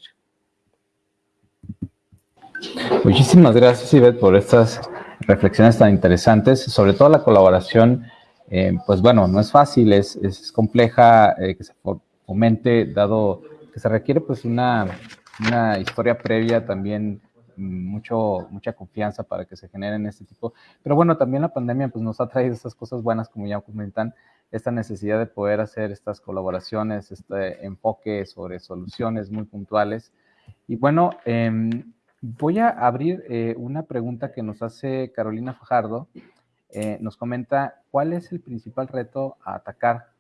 Muchísimas gracias, Ivette, por estas reflexiones tan interesantes, sobre todo la colaboración, eh, pues bueno, no es fácil, es, es compleja eh, que se fomente, dado que se requiere pues una una historia previa también mucho, mucha confianza para que se generen este tipo. Pero bueno, también la pandemia pues, nos ha traído estas cosas buenas, como ya comentan, esta necesidad de poder hacer estas colaboraciones, este enfoque sobre soluciones muy puntuales. Y bueno, em, voy a abrir eh, una pregunta que nos hace Carolina Fajardo. Eh, nos comenta, ¿cuál es el principal reto a atacar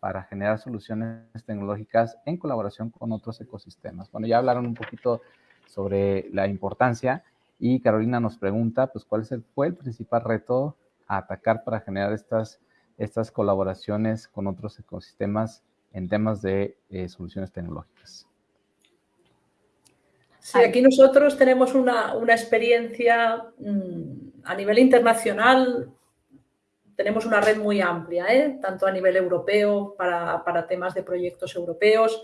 para generar soluciones tecnológicas en colaboración con otros ecosistemas. Bueno, ya hablaron un poquito sobre la importancia y Carolina nos pregunta, pues, ¿cuál fue el principal reto a atacar para generar estas, estas colaboraciones con otros ecosistemas en temas de eh, soluciones tecnológicas? Sí, aquí nosotros tenemos una, una experiencia mm, a nivel internacional tenemos una red muy amplia, ¿eh? tanto a nivel europeo para, temas de proyectos europeos,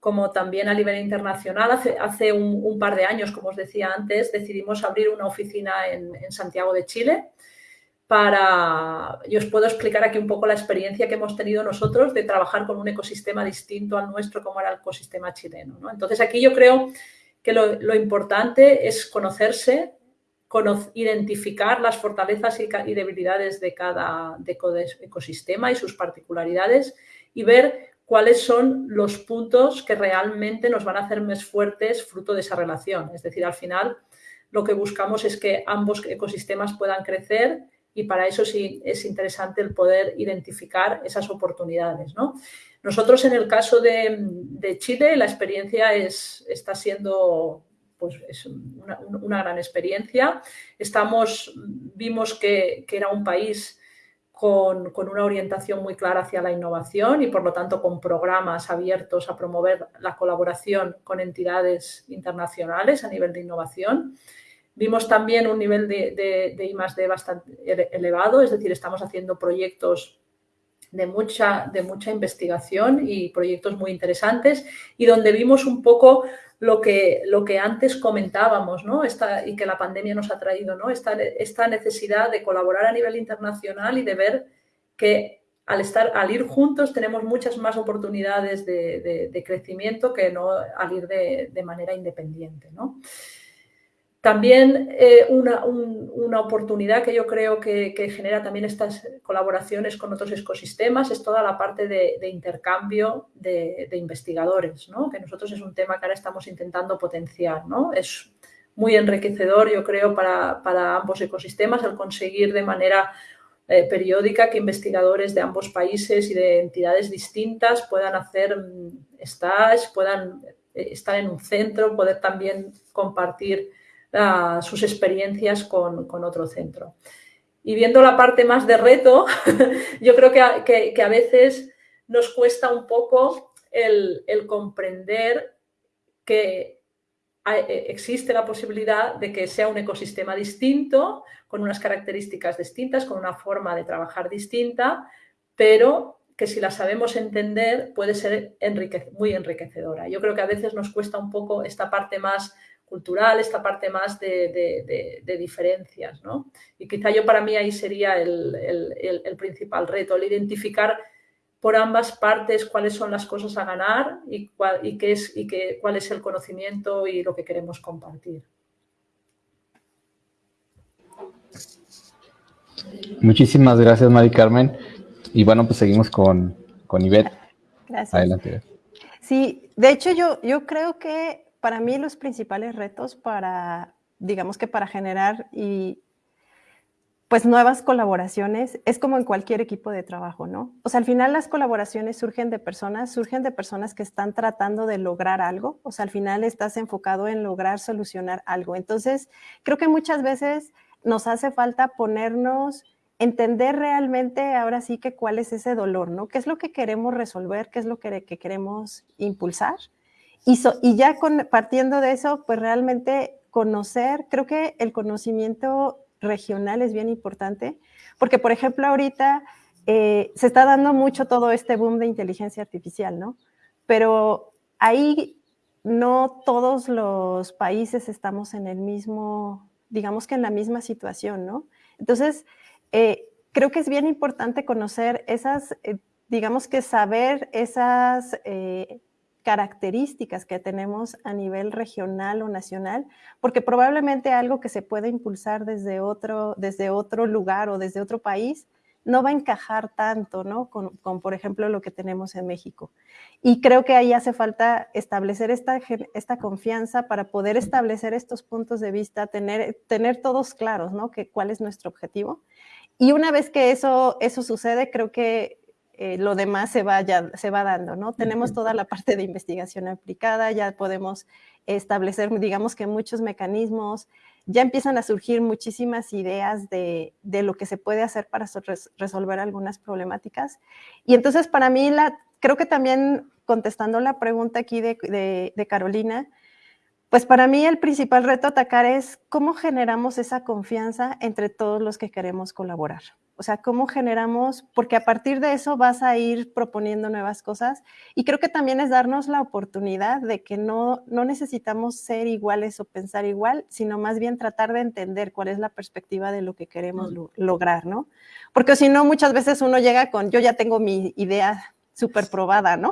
como también a nivel internacional. Hace, un, par de años, como os decía antes, decidimos abrir una oficina en, Santiago de Chile para, y os puedo explicar aquí un poco la experiencia que hemos tenido nosotros de trabajar con un ecosistema distinto al nuestro como era el ecosistema chileno. Entonces aquí yo creo que lo importante es conocerse, identificar las fortalezas y, debilidades de cada ecosistema y sus particularidades y ver cuáles son los puntos que realmente nos van a hacer más fuertes fruto de esa relación. Es decir, al final lo que buscamos es que ambos ecosistemas puedan crecer y para eso sí es interesante el poder identificar esas oportunidades. Nosotros en el caso de, Chile la experiencia es, está siendo pues, es una, gran experiencia. Estamos, vimos que, era un país con, con, una orientación muy clara hacia la innovación y por lo tanto con programas abiertos a promover la colaboración con entidades internacionales a nivel de innovación. Vimos también un nivel de, de, de I+.D. bastante elevado, es decir, estamos haciendo proyectos de mucha, de mucha investigación y proyectos muy interesantes y donde vimos un poco lo que, lo que antes comentábamos ¿no? Esta, y que la pandemia nos ha traído, ¿no? esta, esta necesidad de colaborar a nivel internacional y de ver que al, estar, al ir juntos tenemos muchas más oportunidades de, de, crecimiento que no al ir de, de manera independiente. ¿no? También eh, una, oportunidad que yo creo que, genera también estas colaboraciones con otros ecosistemas es toda la parte de, intercambio de, investigadores, que nosotros es un tema que ahora estamos intentando potenciar. Es muy enriquecedor, yo creo, para, ambos ecosistemas el conseguir de manera eh, periódica que investigadores de ambos países y de entidades distintas puedan hacer mm, stage, puedan eh, estar en un centro, poder también compartir sus experiencias con, otro centro. Y viendo la parte más de reto, yo creo que, a veces nos cuesta un poco el, comprender que eh, existe la posibilidad de que sea un ecosistema distinto, con unas características distintas, con una forma de trabajar distinta, pero que si la sabemos entender puede ser muy enriquecedora. Yo creo que a veces nos cuesta un poco esta parte más cultural, esta parte más de, diferencias. ¿no? Y quizá yo para mí ahí sería el, principal reto, el identificar por ambas partes cuáles son las cosas a ganar y, cuál, y, qué es, y qué, cuál es el conocimiento y lo que queremos compartir. Muchísimas gracias, Mari Carmen. Y bueno, pues seguimos con, con Ivette. Gracias. Adelante. Sí, de hecho yo, yo creo que para mí los principales retos para, digamos que para generar y pues nuevas colaboraciones es como en cualquier equipo de trabajo, ¿no? O sea, al final las colaboraciones surgen de personas, surgen de personas que están tratando de lograr algo, o sea, al final estás enfocado en lograr solucionar algo. Entonces, creo que muchas veces nos hace falta ponernos, entender realmente ahora sí que cuál es ese dolor, ¿no? ¿Qué es lo que queremos resolver? ¿Qué es lo que, que queremos impulsar? Y, ya partiendo de eso, pues realmente conocer, creo que el conocimiento regional es bien importante, porque por ejemplo ahorita eh, se está dando mucho todo este boom de inteligencia artificial, ¿no? Pero ahí no todos los países estamos en el mismo, digamos que en la misma situación, ¿no? Entonces, eh, creo que es bien importante conocer esas, eh, digamos que saber esas características que tenemos a nivel regional o nacional, porque probablemente algo que se puede impulsar desde otro, desde otro lugar o desde otro país no va a encajar tanto, ¿no? Con, por ejemplo, lo que tenemos en México. Y creo que ahí hace falta establecer esta, esta confianza para poder establecer estos puntos de vista, tener, tener todos claros, ¿no? Que, cuál es nuestro objetivo. Y una vez que eso, eso sucede, creo que eh, lo demás se va, se va dando, ¿no? Tenemos toda la parte de investigación aplicada, ya podemos establecer, digamos que muchos mecanismos, ya empiezan a surgir muchísimas ideas de, lo que se puede hacer para resolver algunas problemáticas. Y entonces para mí, la, creo que también contestando la pregunta aquí de, de Carolina, pues para mí el principal reto a atacar es cómo generamos esa confianza entre todos los que queremos colaborar. O sea, cómo generamos, porque a partir de eso vas a ir proponiendo nuevas cosas. Y creo que también es darnos la oportunidad de que no, no necesitamos ser iguales o pensar igual, sino más bien tratar de entender cuál es la perspectiva de lo que queremos lograr, ¿no? Porque si no, muchas veces uno llega con, yo ya tengo mi idea súper probada, ¿no?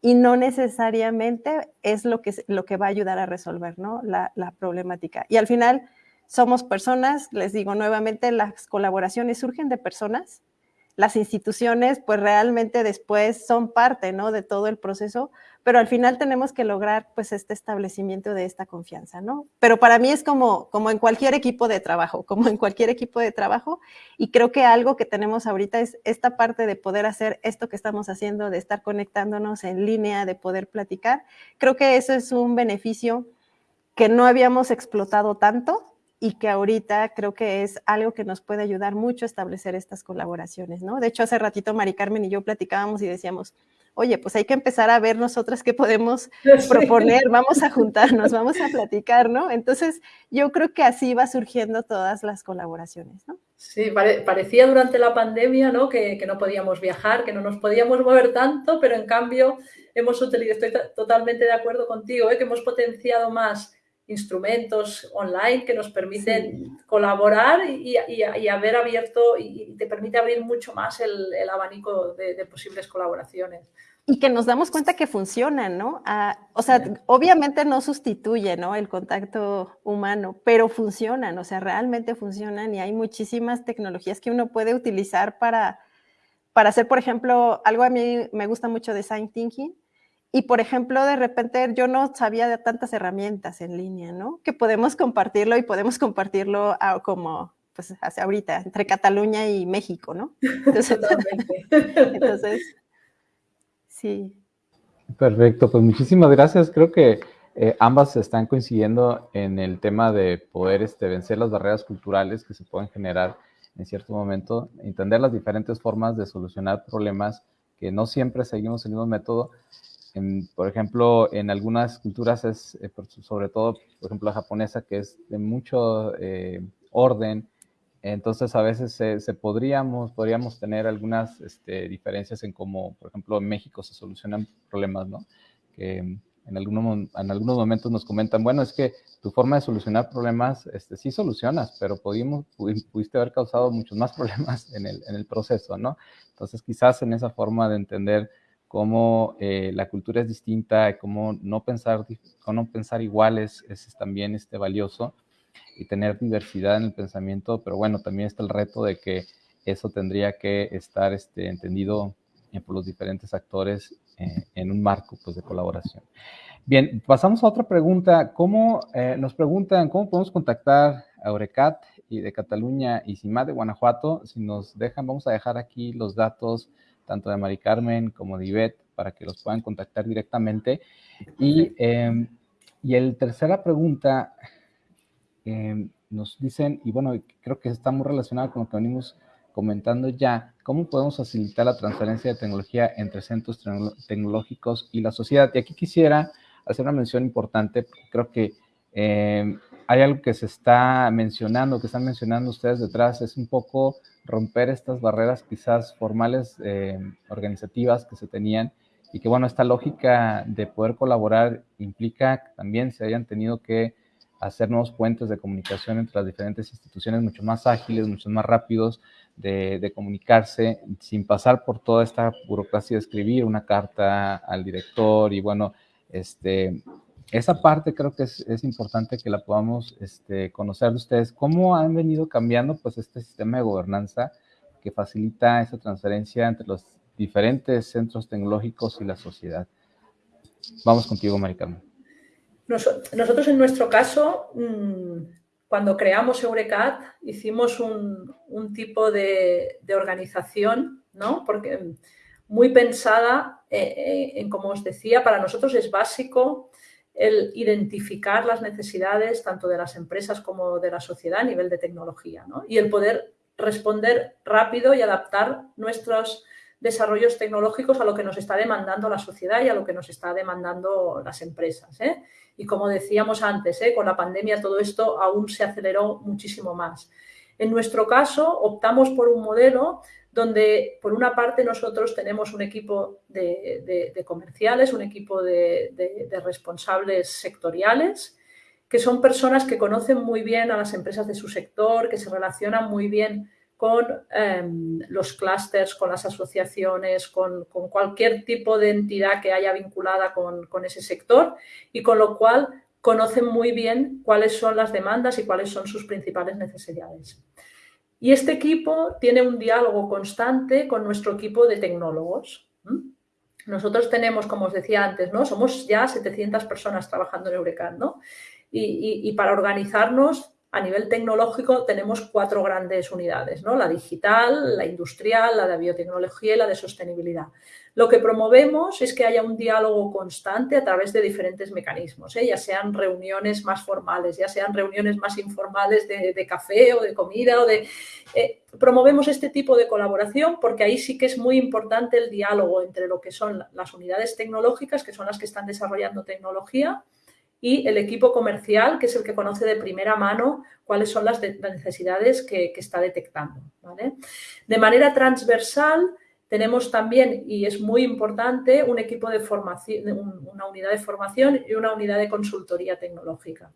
Y no necesariamente es lo que, lo que va a ayudar a resolver, ¿no? La, la problemática. Y al final somos personas, les digo nuevamente, las colaboraciones surgen de personas, las instituciones pues realmente después son parte, ¿no? De todo el proceso, pero al final tenemos que lograr pues este establecimiento de esta confianza, ¿no? Pero para mí es como, como en cualquier equipo de trabajo, como en cualquier equipo de trabajo, y creo que algo que tenemos ahorita es esta parte de poder hacer esto que estamos haciendo, de estar conectándonos en línea, de poder platicar. Creo que eso es un beneficio que no habíamos explotado tanto, y que ahorita creo que es algo que nos puede ayudar mucho a establecer estas colaboraciones, ¿no? De hecho, hace ratito Mari Carmen y yo platicábamos y decíamos, oye, pues hay que empezar a ver nosotras qué podemos proponer, vamos a juntarnos, vamos a platicar, ¿no? Entonces, yo creo que así va surgiendo todas las colaboraciones, ¿no? Sí, parecía durante la pandemia, ¿no? Que, que, no podíamos viajar, que no nos podíamos mover tanto, pero en cambio hemos utilizado, estoy totalmente de acuerdo contigo, ¿eh? que hemos potenciado más instrumentos online que nos permiten colaborar y, haber abierto y te permite abrir mucho más el, abanico de, posibles colaboraciones. Y que nos damos cuenta que funcionan, ¿no? Ah, o sea, obviamente no sustituye, ¿no? El contacto humano, pero funcionan, o sea, realmente funcionan y hay muchísimas tecnologías que uno puede utilizar para, para hacer, por ejemplo, algo a mí me gusta mucho Design Thinking, y, por ejemplo, de repente yo no sabía de tantas herramientas en línea, ¿no? Que podemos compartirlo y podemos compartirlo como, pues, hacia ahorita, entre Cataluña y México, ¿no? Entonces, entonces sí. Perfecto, pues muchísimas gracias. Creo que eh, ambas están coincidiendo en el tema de poder este, vencer las barreras culturales que se pueden generar en cierto momento, entender las diferentes formas de solucionar problemas que no siempre seguimos el mismo método por ejemplo, en algunas culturas es, eh, sobre todo, por ejemplo, la japonesa, que es de mucho eh, orden, entonces a veces se, podríamos, podríamos tener algunas este, diferencias en cómo, por ejemplo, en México se solucionan problemas, ¿no? Que en, algunos, en algunos momentos nos comentan, bueno, es que tu forma de solucionar problemas, este, sí solucionas, pero pudimos, pudiste haber causado muchos más problemas en el, en el proceso, ¿no? Entonces quizás en esa forma de entender cómo eh, la cultura es distinta, cómo no pensar, cómo pensar iguales es, también este, valioso y tener diversidad en el pensamiento, pero bueno, también está el reto de que eso tendría que estar este, entendido eh, por los diferentes actores eh, en un marco pues, de colaboración. Bien, pasamos a otra pregunta. ¿Cómo nos preguntan cómo podemos contactar a Eurecat y de Cataluña y CIMA de Guanajuato? Si nos dejan, vamos a dejar aquí los datos tanto de Mari Carmen como de Ivette, para que los puedan contactar directamente. Y, eh, y el tercera pregunta, em, nos dicen, y bueno, creo que está muy relacionado con lo que venimos comentando ya, ¿cómo podemos facilitar la transferencia de tecnología entre centros tecnológicos y la sociedad? Y aquí quisiera hacer una mención importante, porque creo que em, hay algo que se está mencionando, que están mencionando ustedes detrás, es un poco romper estas barreras quizás formales, eh, organizativas que se tenían y que bueno, esta lógica de poder colaborar implica que también se hayan tenido que hacer nuevos puentes de comunicación entre las diferentes instituciones mucho más ágiles, mucho más rápidos de, de, comunicarse sin pasar por toda esta burocracia de escribir una carta al director y bueno, este, esa parte creo que es, es importante que la podamos este, conocer de ustedes. ¿Cómo han venido cambiando pues, este sistema de gobernanza que facilita esa transferencia entre los diferentes centros tecnológicos y la sociedad? Vamos contigo, Maricarmen. Nosotros en nuestro caso, mm, cuando creamos Eurecat, hicimos un, un tipo de, organización, ¿no? Porque muy pensada eh, eh, en, como os decía, para nosotros es básico el identificar las necesidades tanto de las empresas como de la sociedad a nivel de tecnología ¿no? y el poder responder rápido y adaptar nuestros desarrollos tecnológicos a lo que nos está demandando la sociedad y a lo que nos está demandando las empresas. ¿eh? Y como decíamos antes, ¿eh? con la pandemia todo esto aún se aceleró muchísimo más. En nuestro caso, optamos por un modelo donde por una parte nosotros tenemos un equipo de, comerciales, un equipo de, responsables sectoriales, que son personas que conocen muy bien a las empresas de su sector, que se relacionan muy bien con em, los clústeres, con las asociaciones, con, cualquier tipo de entidad que haya vinculada con, con ese sector y con lo cual conocen muy bien cuáles son las demandas y cuáles son sus principales necesidades. Y este equipo tiene un diálogo constante con nuestro equipo de tecnólogos. Nosotros tenemos, como os decía antes, ¿no? somos ya 700 personas trabajando en Eurecat, ¿no? y, para organizarnos a nivel tecnológico tenemos cuatro grandes unidades, ¿no? la digital, la industrial, la de biotecnología y la de sostenibilidad. Lo que promovemos es que haya un diálogo constante a través de diferentes mecanismos, ¿eh? ya sean reuniones más formales, ya sean reuniones más informales de, café o de comida. o de eh, Promovemos este tipo de colaboración porque ahí sí que es muy importante el diálogo entre lo que son las unidades tecnológicas, que son las que están desarrollando tecnología, y el equipo comercial, que es el que conoce de primera mano cuáles son las, necesidades que, está detectando. De manera transversal, tenemos también, y es muy importante, un equipo de formación, una unidad de formación y una unidad de consultoría tecnológica.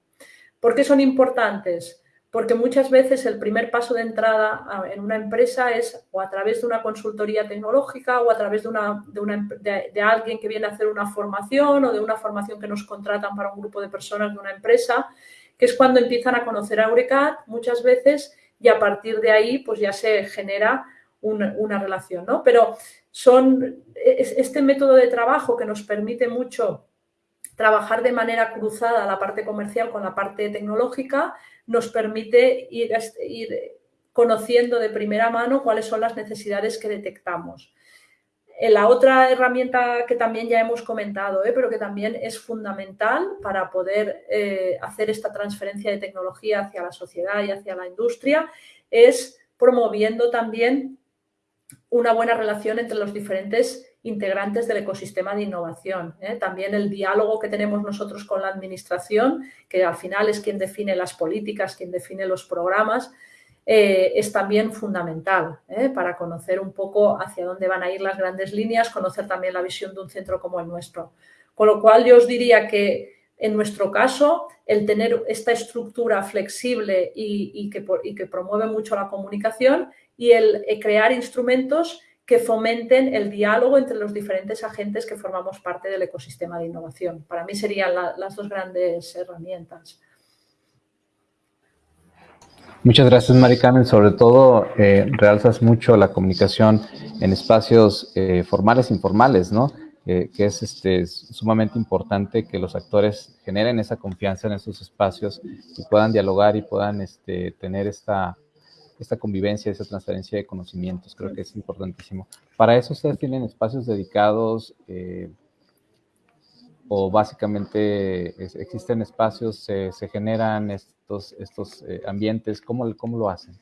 ¿Por qué son importantes? Porque muchas veces el primer paso de entrada en una empresa es o a través de una consultoría tecnológica o a través de, una, de, alguien que viene a hacer una formación o de una formación que nos contratan para un grupo de personas de una empresa, que es cuando empiezan a conocer a Eurecat muchas veces y a partir de ahí pues ya se genera una, relación, ¿no? Pero son este método de trabajo que nos permite mucho trabajar de manera cruzada la parte comercial con la parte tecnológica, nos permite ir, conociendo de primera mano cuáles son las necesidades que detectamos. Eh, la otra herramienta que también ya hemos comentado, ¿eh? pero que también es fundamental para poder eh, hacer esta transferencia de tecnología hacia la sociedad y hacia la industria, es promoviendo también una buena relación entre los diferentes integrantes del ecosistema de innovación. ¿eh? También el diálogo que tenemos nosotros con la administración, que al final es quien define las políticas, quien define los programas, eh, es también fundamental ¿eh? para conocer un poco hacia dónde van a ir las grandes líneas, conocer también la visión de un centro como el nuestro. Con lo cual yo os diría que en nuestro caso, el tener esta estructura flexible y, que, promueve mucho la comunicación y el crear instrumentos que fomenten el diálogo entre los diferentes agentes que formamos parte del ecosistema de innovación. Para mí serían las dos grandes herramientas. Muchas gracias, Mari Carmen. Sobre todo, eh, realzas mucho la comunicación en espacios eh, formales e informales, ¿no? que es este, sumamente importante que los actores generen esa confianza en esos espacios y puedan dialogar y puedan este, tener esta esta convivencia, esa transferencia de conocimientos, creo que es importantísimo. Para eso ustedes tienen espacios dedicados eh, o básicamente existen espacios, se, generan estos, estos eh, ambientes, ¿cómo, ¿cómo lo hacen?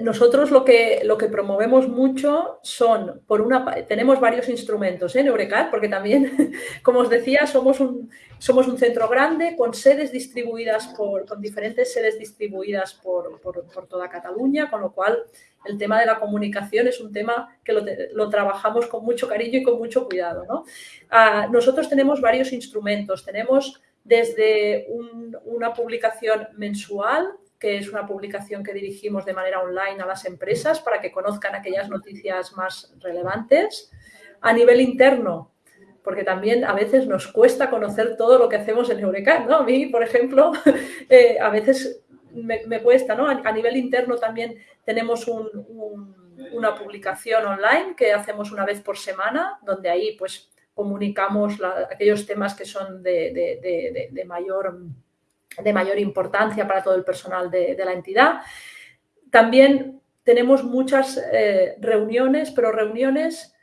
Nosotros lo que, lo que promovemos mucho son, por una tenemos varios instrumentos en Eurecat, porque también, como os decía, somos un, somos un centro grande con sedes distribuidas por, con diferentes sedes distribuidas por, por, toda Cataluña, con lo cual el tema de la comunicación es un tema que lo, lo trabajamos con mucho cariño y con mucho cuidado. ¿no? nosotros tenemos varios instrumentos, tenemos desde una publicación mensual que es una publicación que dirigimos de manera online a las empresas para que conozcan aquellas noticias más relevantes. A nivel interno, porque también a veces nos cuesta conocer todo lo que hacemos en Eurecat, ¿no? A mí, por ejemplo, eh, a veces me, cuesta, ¿no? A, nivel interno también tenemos una publicación online que hacemos una vez por semana, donde ahí pues comunicamos aquellos temas que son de, de mayor de mayor importancia para todo el personal de, la entidad. También tenemos muchas eh, reuniones, pero reuniones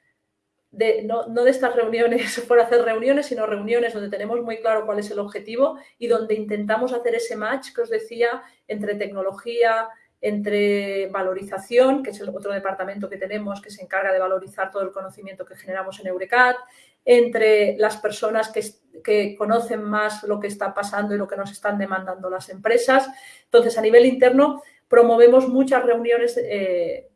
de, no, de estas reuniones por hacer reuniones, sino reuniones donde tenemos muy claro cuál es el objetivo y donde intentamos hacer ese match que os decía entre tecnología, entre valorización, que es el otro departamento que tenemos que se encarga de valorizar todo el conocimiento que generamos en Eurecat, entre las personas que, conocen más lo que está pasando y lo que nos están demandando las empresas. Entonces, a nivel interno, promovemos muchas reuniones. Eh,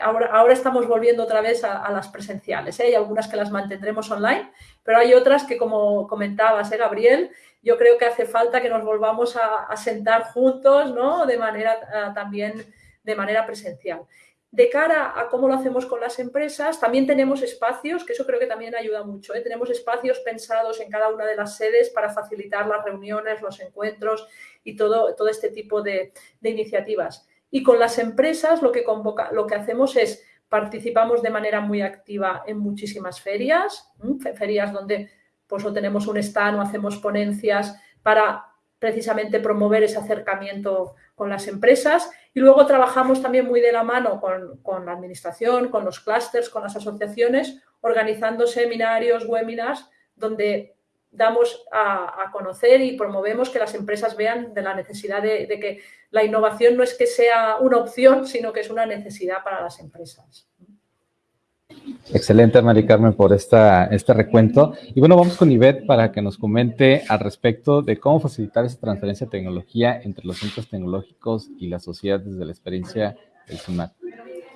ahora, ahora, estamos volviendo otra vez a, las presenciales. ¿eh? Hay algunas que las mantendremos online, pero hay otras que, como comentabas, ¿eh, Gabriel, yo creo que hace falta que nos volvamos a, sentar juntos, ¿no? De manera también de manera presencial. De cara a cómo lo hacemos con las empresas, también tenemos espacios, que eso creo que también ayuda mucho, ¿eh? tenemos espacios pensados en cada una de las sedes para facilitar las reuniones, los encuentros y todo, todo este tipo de, iniciativas. Y con las empresas lo que, convoca, lo que hacemos es participamos de manera muy activa en muchísimas ferias, ferias donde pues o tenemos un stand o hacemos ponencias para precisamente promover ese acercamiento con las empresas y luego trabajamos también muy de la mano con, la administración, con los clústeres, con las asociaciones, organizando seminarios, webinars, donde damos a, conocer y promovemos que las empresas vean de la necesidad de que la innovación no es que sea una opción, sino que es una necesidad para las empresas. Excelente, Mari Carmen, por esta, este recuento. Y bueno, vamos con Ivette para que nos comente al respecto de cómo facilitar esa transferencia de tecnología entre los centros tecnológicos y la sociedad desde la experiencia del SUNAT.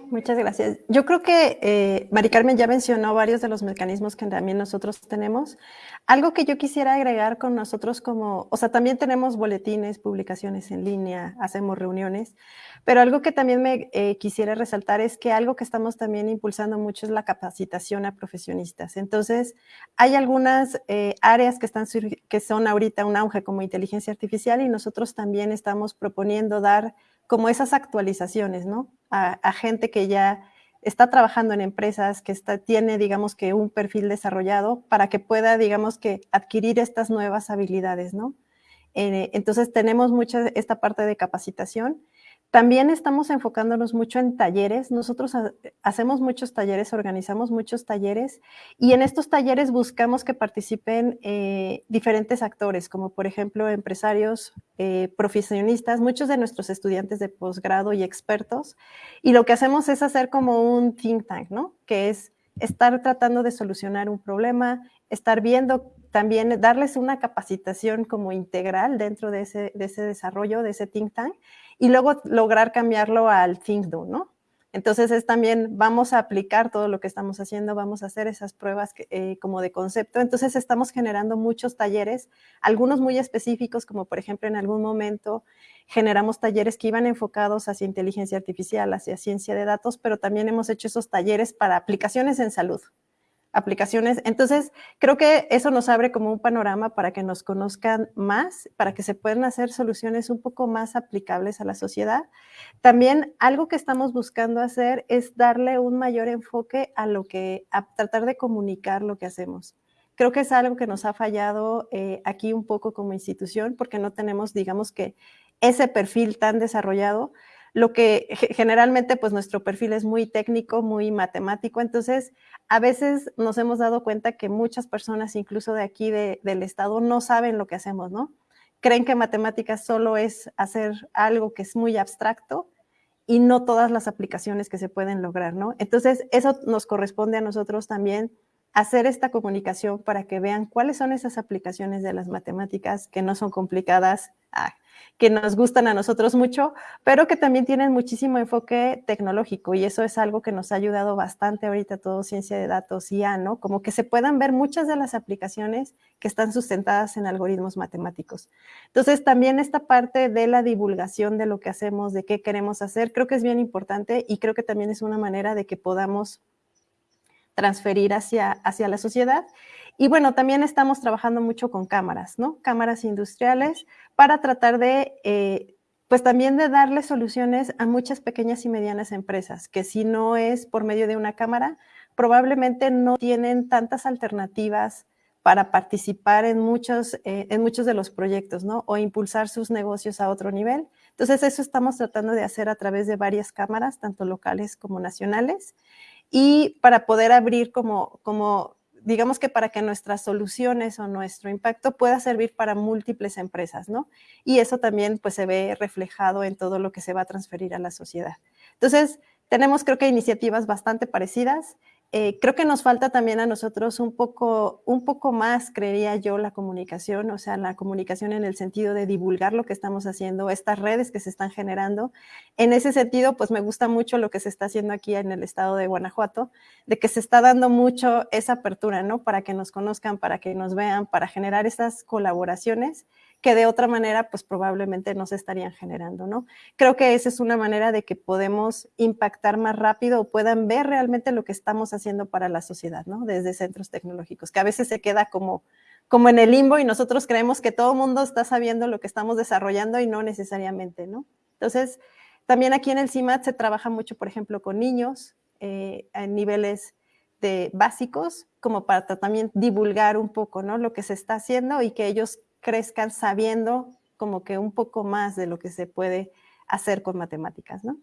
Muchas gracias. Yo creo que eh, Mari Carmen ya mencionó varios de los mecanismos que también nosotros tenemos. Algo que yo quisiera agregar con nosotros como, o sea, también tenemos boletines, publicaciones en línea, hacemos reuniones, pero algo que también me eh, quisiera resaltar es que algo que estamos también impulsando mucho es la capacitación a profesionistas. Entonces, hay algunas eh, áreas que, están, que son ahorita un auge como inteligencia artificial y nosotros también estamos proponiendo dar como esas actualizaciones, ¿no? A, gente que ya está trabajando en empresas, que está, tiene, digamos que, un perfil desarrollado para que pueda, digamos que, adquirir estas nuevas habilidades, ¿no? Eh, entonces, tenemos mucha esta parte de capacitación también estamos enfocándonos mucho en talleres. Nosotros hacemos muchos talleres, organizamos muchos talleres y en estos talleres buscamos que participen eh, diferentes actores, como por ejemplo empresarios, eh, profesionistas, muchos de nuestros estudiantes de posgrado y expertos. Y lo que hacemos es hacer como un think tank, ¿no? Que es estar tratando de solucionar un problema, estar viendo también, darles una capacitación como integral dentro de ese, de ese desarrollo, de ese think tank y luego lograr cambiarlo al think do, ¿no? Entonces es también, vamos a aplicar todo lo que estamos haciendo, vamos a hacer esas pruebas eh, como de concepto. Entonces estamos generando muchos talleres, algunos muy específicos, como por ejemplo en algún momento generamos talleres que iban enfocados hacia inteligencia artificial, hacia ciencia de datos, pero también hemos hecho esos talleres para aplicaciones en salud, aplicaciones. Entonces, creo que eso nos abre como un panorama para que nos conozcan más, para que se puedan hacer soluciones un poco más aplicables a la sociedad. También algo que estamos buscando hacer es darle un mayor enfoque a lo que, a tratar de comunicar lo que hacemos. Creo que es algo que nos ha fallado eh, aquí un poco como institución porque no tenemos, digamos que, ese perfil tan desarrollado lo que generalmente pues nuestro perfil es muy técnico, muy matemático, entonces a veces nos hemos dado cuenta que muchas personas, incluso de aquí del estado, no saben lo que hacemos, ¿no? Creen que matemáticas solo es hacer algo que es muy abstracto y no todas las aplicaciones que se pueden lograr, ¿no? Entonces, eso nos corresponde a nosotros también hacer esta comunicación para que vean cuáles son esas aplicaciones de las matemáticas que no son complicadas, ah, que nos gustan a nosotros mucho, pero que también tienen muchísimo enfoque tecnológico y eso es algo que nos ha ayudado bastante ahorita todo ciencia de datos y ya, ¿no? Como que se puedan ver muchas de las aplicaciones que están sustentadas en algoritmos matemáticos. Entonces, también esta parte de la divulgación de lo que hacemos, de qué queremos hacer, creo que es bien importante y creo que también es una manera de que podamos transferir hacia, hacia la sociedad. Y bueno, también estamos trabajando mucho con cámaras, ¿no? Cámaras industriales para tratar de, eh, pues también de darle soluciones a muchas pequeñas y medianas empresas, que si no es por medio de una cámara, probablemente no tienen tantas alternativas para participar en muchos, eh, en muchos de los proyectos, ¿no? O impulsar sus negocios a otro nivel. Entonces, eso estamos tratando de hacer a través de varias cámaras, tanto locales como nacionales y para poder abrir como, como, digamos que para que nuestras soluciones o nuestro impacto pueda servir para múltiples empresas, ¿no? Y eso también pues se ve reflejado en todo lo que se va a transferir a la sociedad. Entonces, tenemos creo que iniciativas bastante parecidas. Eh, creo que nos falta también a nosotros un poco, un poco más, creería yo, la comunicación, o sea, la comunicación en el sentido de divulgar lo que estamos haciendo, estas redes que se están generando. En ese sentido, pues me gusta mucho lo que se está haciendo aquí en el estado de Guanajuato, de que se está dando mucho esa apertura, ¿no? Para que nos conozcan, para que nos vean, para generar esas colaboraciones que de otra manera, pues probablemente no se estarían generando, ¿no? Creo que esa es una manera de que podemos impactar más rápido o puedan ver realmente lo que estamos haciendo para la sociedad, ¿no? Desde centros tecnológicos, que a veces se queda como, como en el limbo y nosotros creemos que todo el mundo está sabiendo lo que estamos desarrollando y no necesariamente, ¿no? Entonces, también aquí en el CIMAT se trabaja mucho, por ejemplo, con niños eh, en niveles de básicos, como para también divulgar un poco, ¿no? Lo que se está haciendo y que ellos crezcan sabiendo como que un poco más de lo que se puede hacer con matemáticas, ¿no?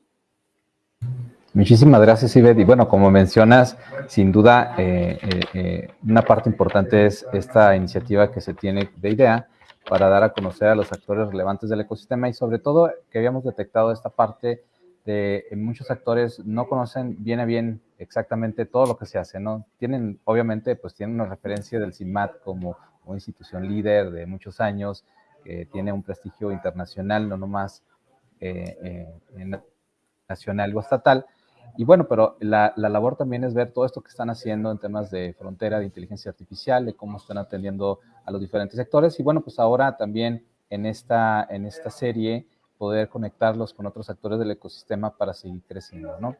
Muchísimas gracias, Ivette. Y bueno, como mencionas, sin duda, eh, eh, eh, una parte importante es esta iniciativa que se tiene de IDEA para dar a conocer a los actores relevantes del ecosistema y sobre todo que habíamos detectado esta parte de muchos actores no conocen bien a bien exactamente todo lo que se hace, ¿no? Tienen, obviamente, pues tienen una referencia del CIMAT como una institución líder de muchos años, que tiene un prestigio internacional, no nomás eh, eh, nacional o estatal. Y bueno, pero la, la, labor también es ver todo esto que están haciendo en temas de frontera, de inteligencia artificial, de cómo están atendiendo a los diferentes sectores. Y bueno, pues ahora también en esta, en esta serie poder conectarlos con otros actores del ecosistema para seguir creciendo, ¿no?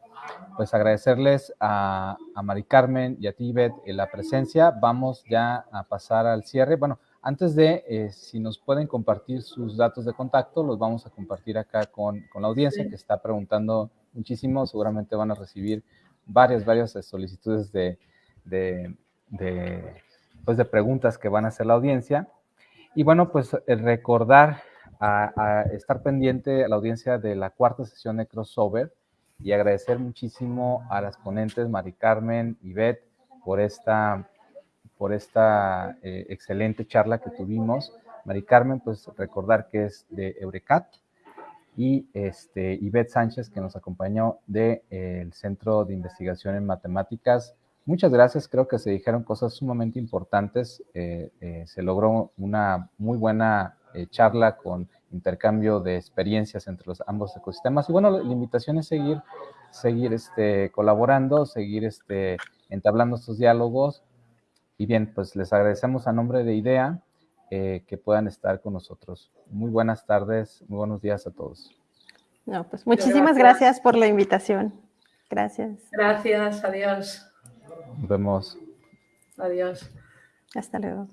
Pues agradecerles a, a Mari Carmen y a Tibet la presencia. Vamos ya a pasar al cierre. Bueno, antes de, eh, si nos pueden compartir sus datos de contacto, los vamos a compartir acá con, con la audiencia que está preguntando muchísimo. Seguramente van a recibir varias, varias solicitudes de, de, de, pues de preguntas que van a hacer la audiencia. Y bueno, pues recordar a, estar pendiente a la audiencia de la cuarta sesión de crossover y agradecer muchísimo a las ponentes Mari Carmen y Beth por esta, por esta eh, excelente charla que tuvimos. Mari Carmen, pues recordar que es de Eurecat y este, Ivette Sánchez que nos acompañó del de, eh, Centro de Investigación en Matemáticas. Muchas gracias, creo que se dijeron cosas sumamente importantes. Eh, se logró una muy buena eh, charla con intercambio de experiencias entre los ambos ecosistemas. Y bueno, la invitación es seguir, seguir este, colaborando, seguir este, entablando estos diálogos. Y bien, pues les agradecemos a nombre de IDEA eh, que puedan estar con nosotros. Muy buenas tardes, muy buenos días a todos. No, pues muchísimas gracias, gracias por la invitación. Gracias. Gracias, adiós. Nos vemos. Adiós. Hasta luego.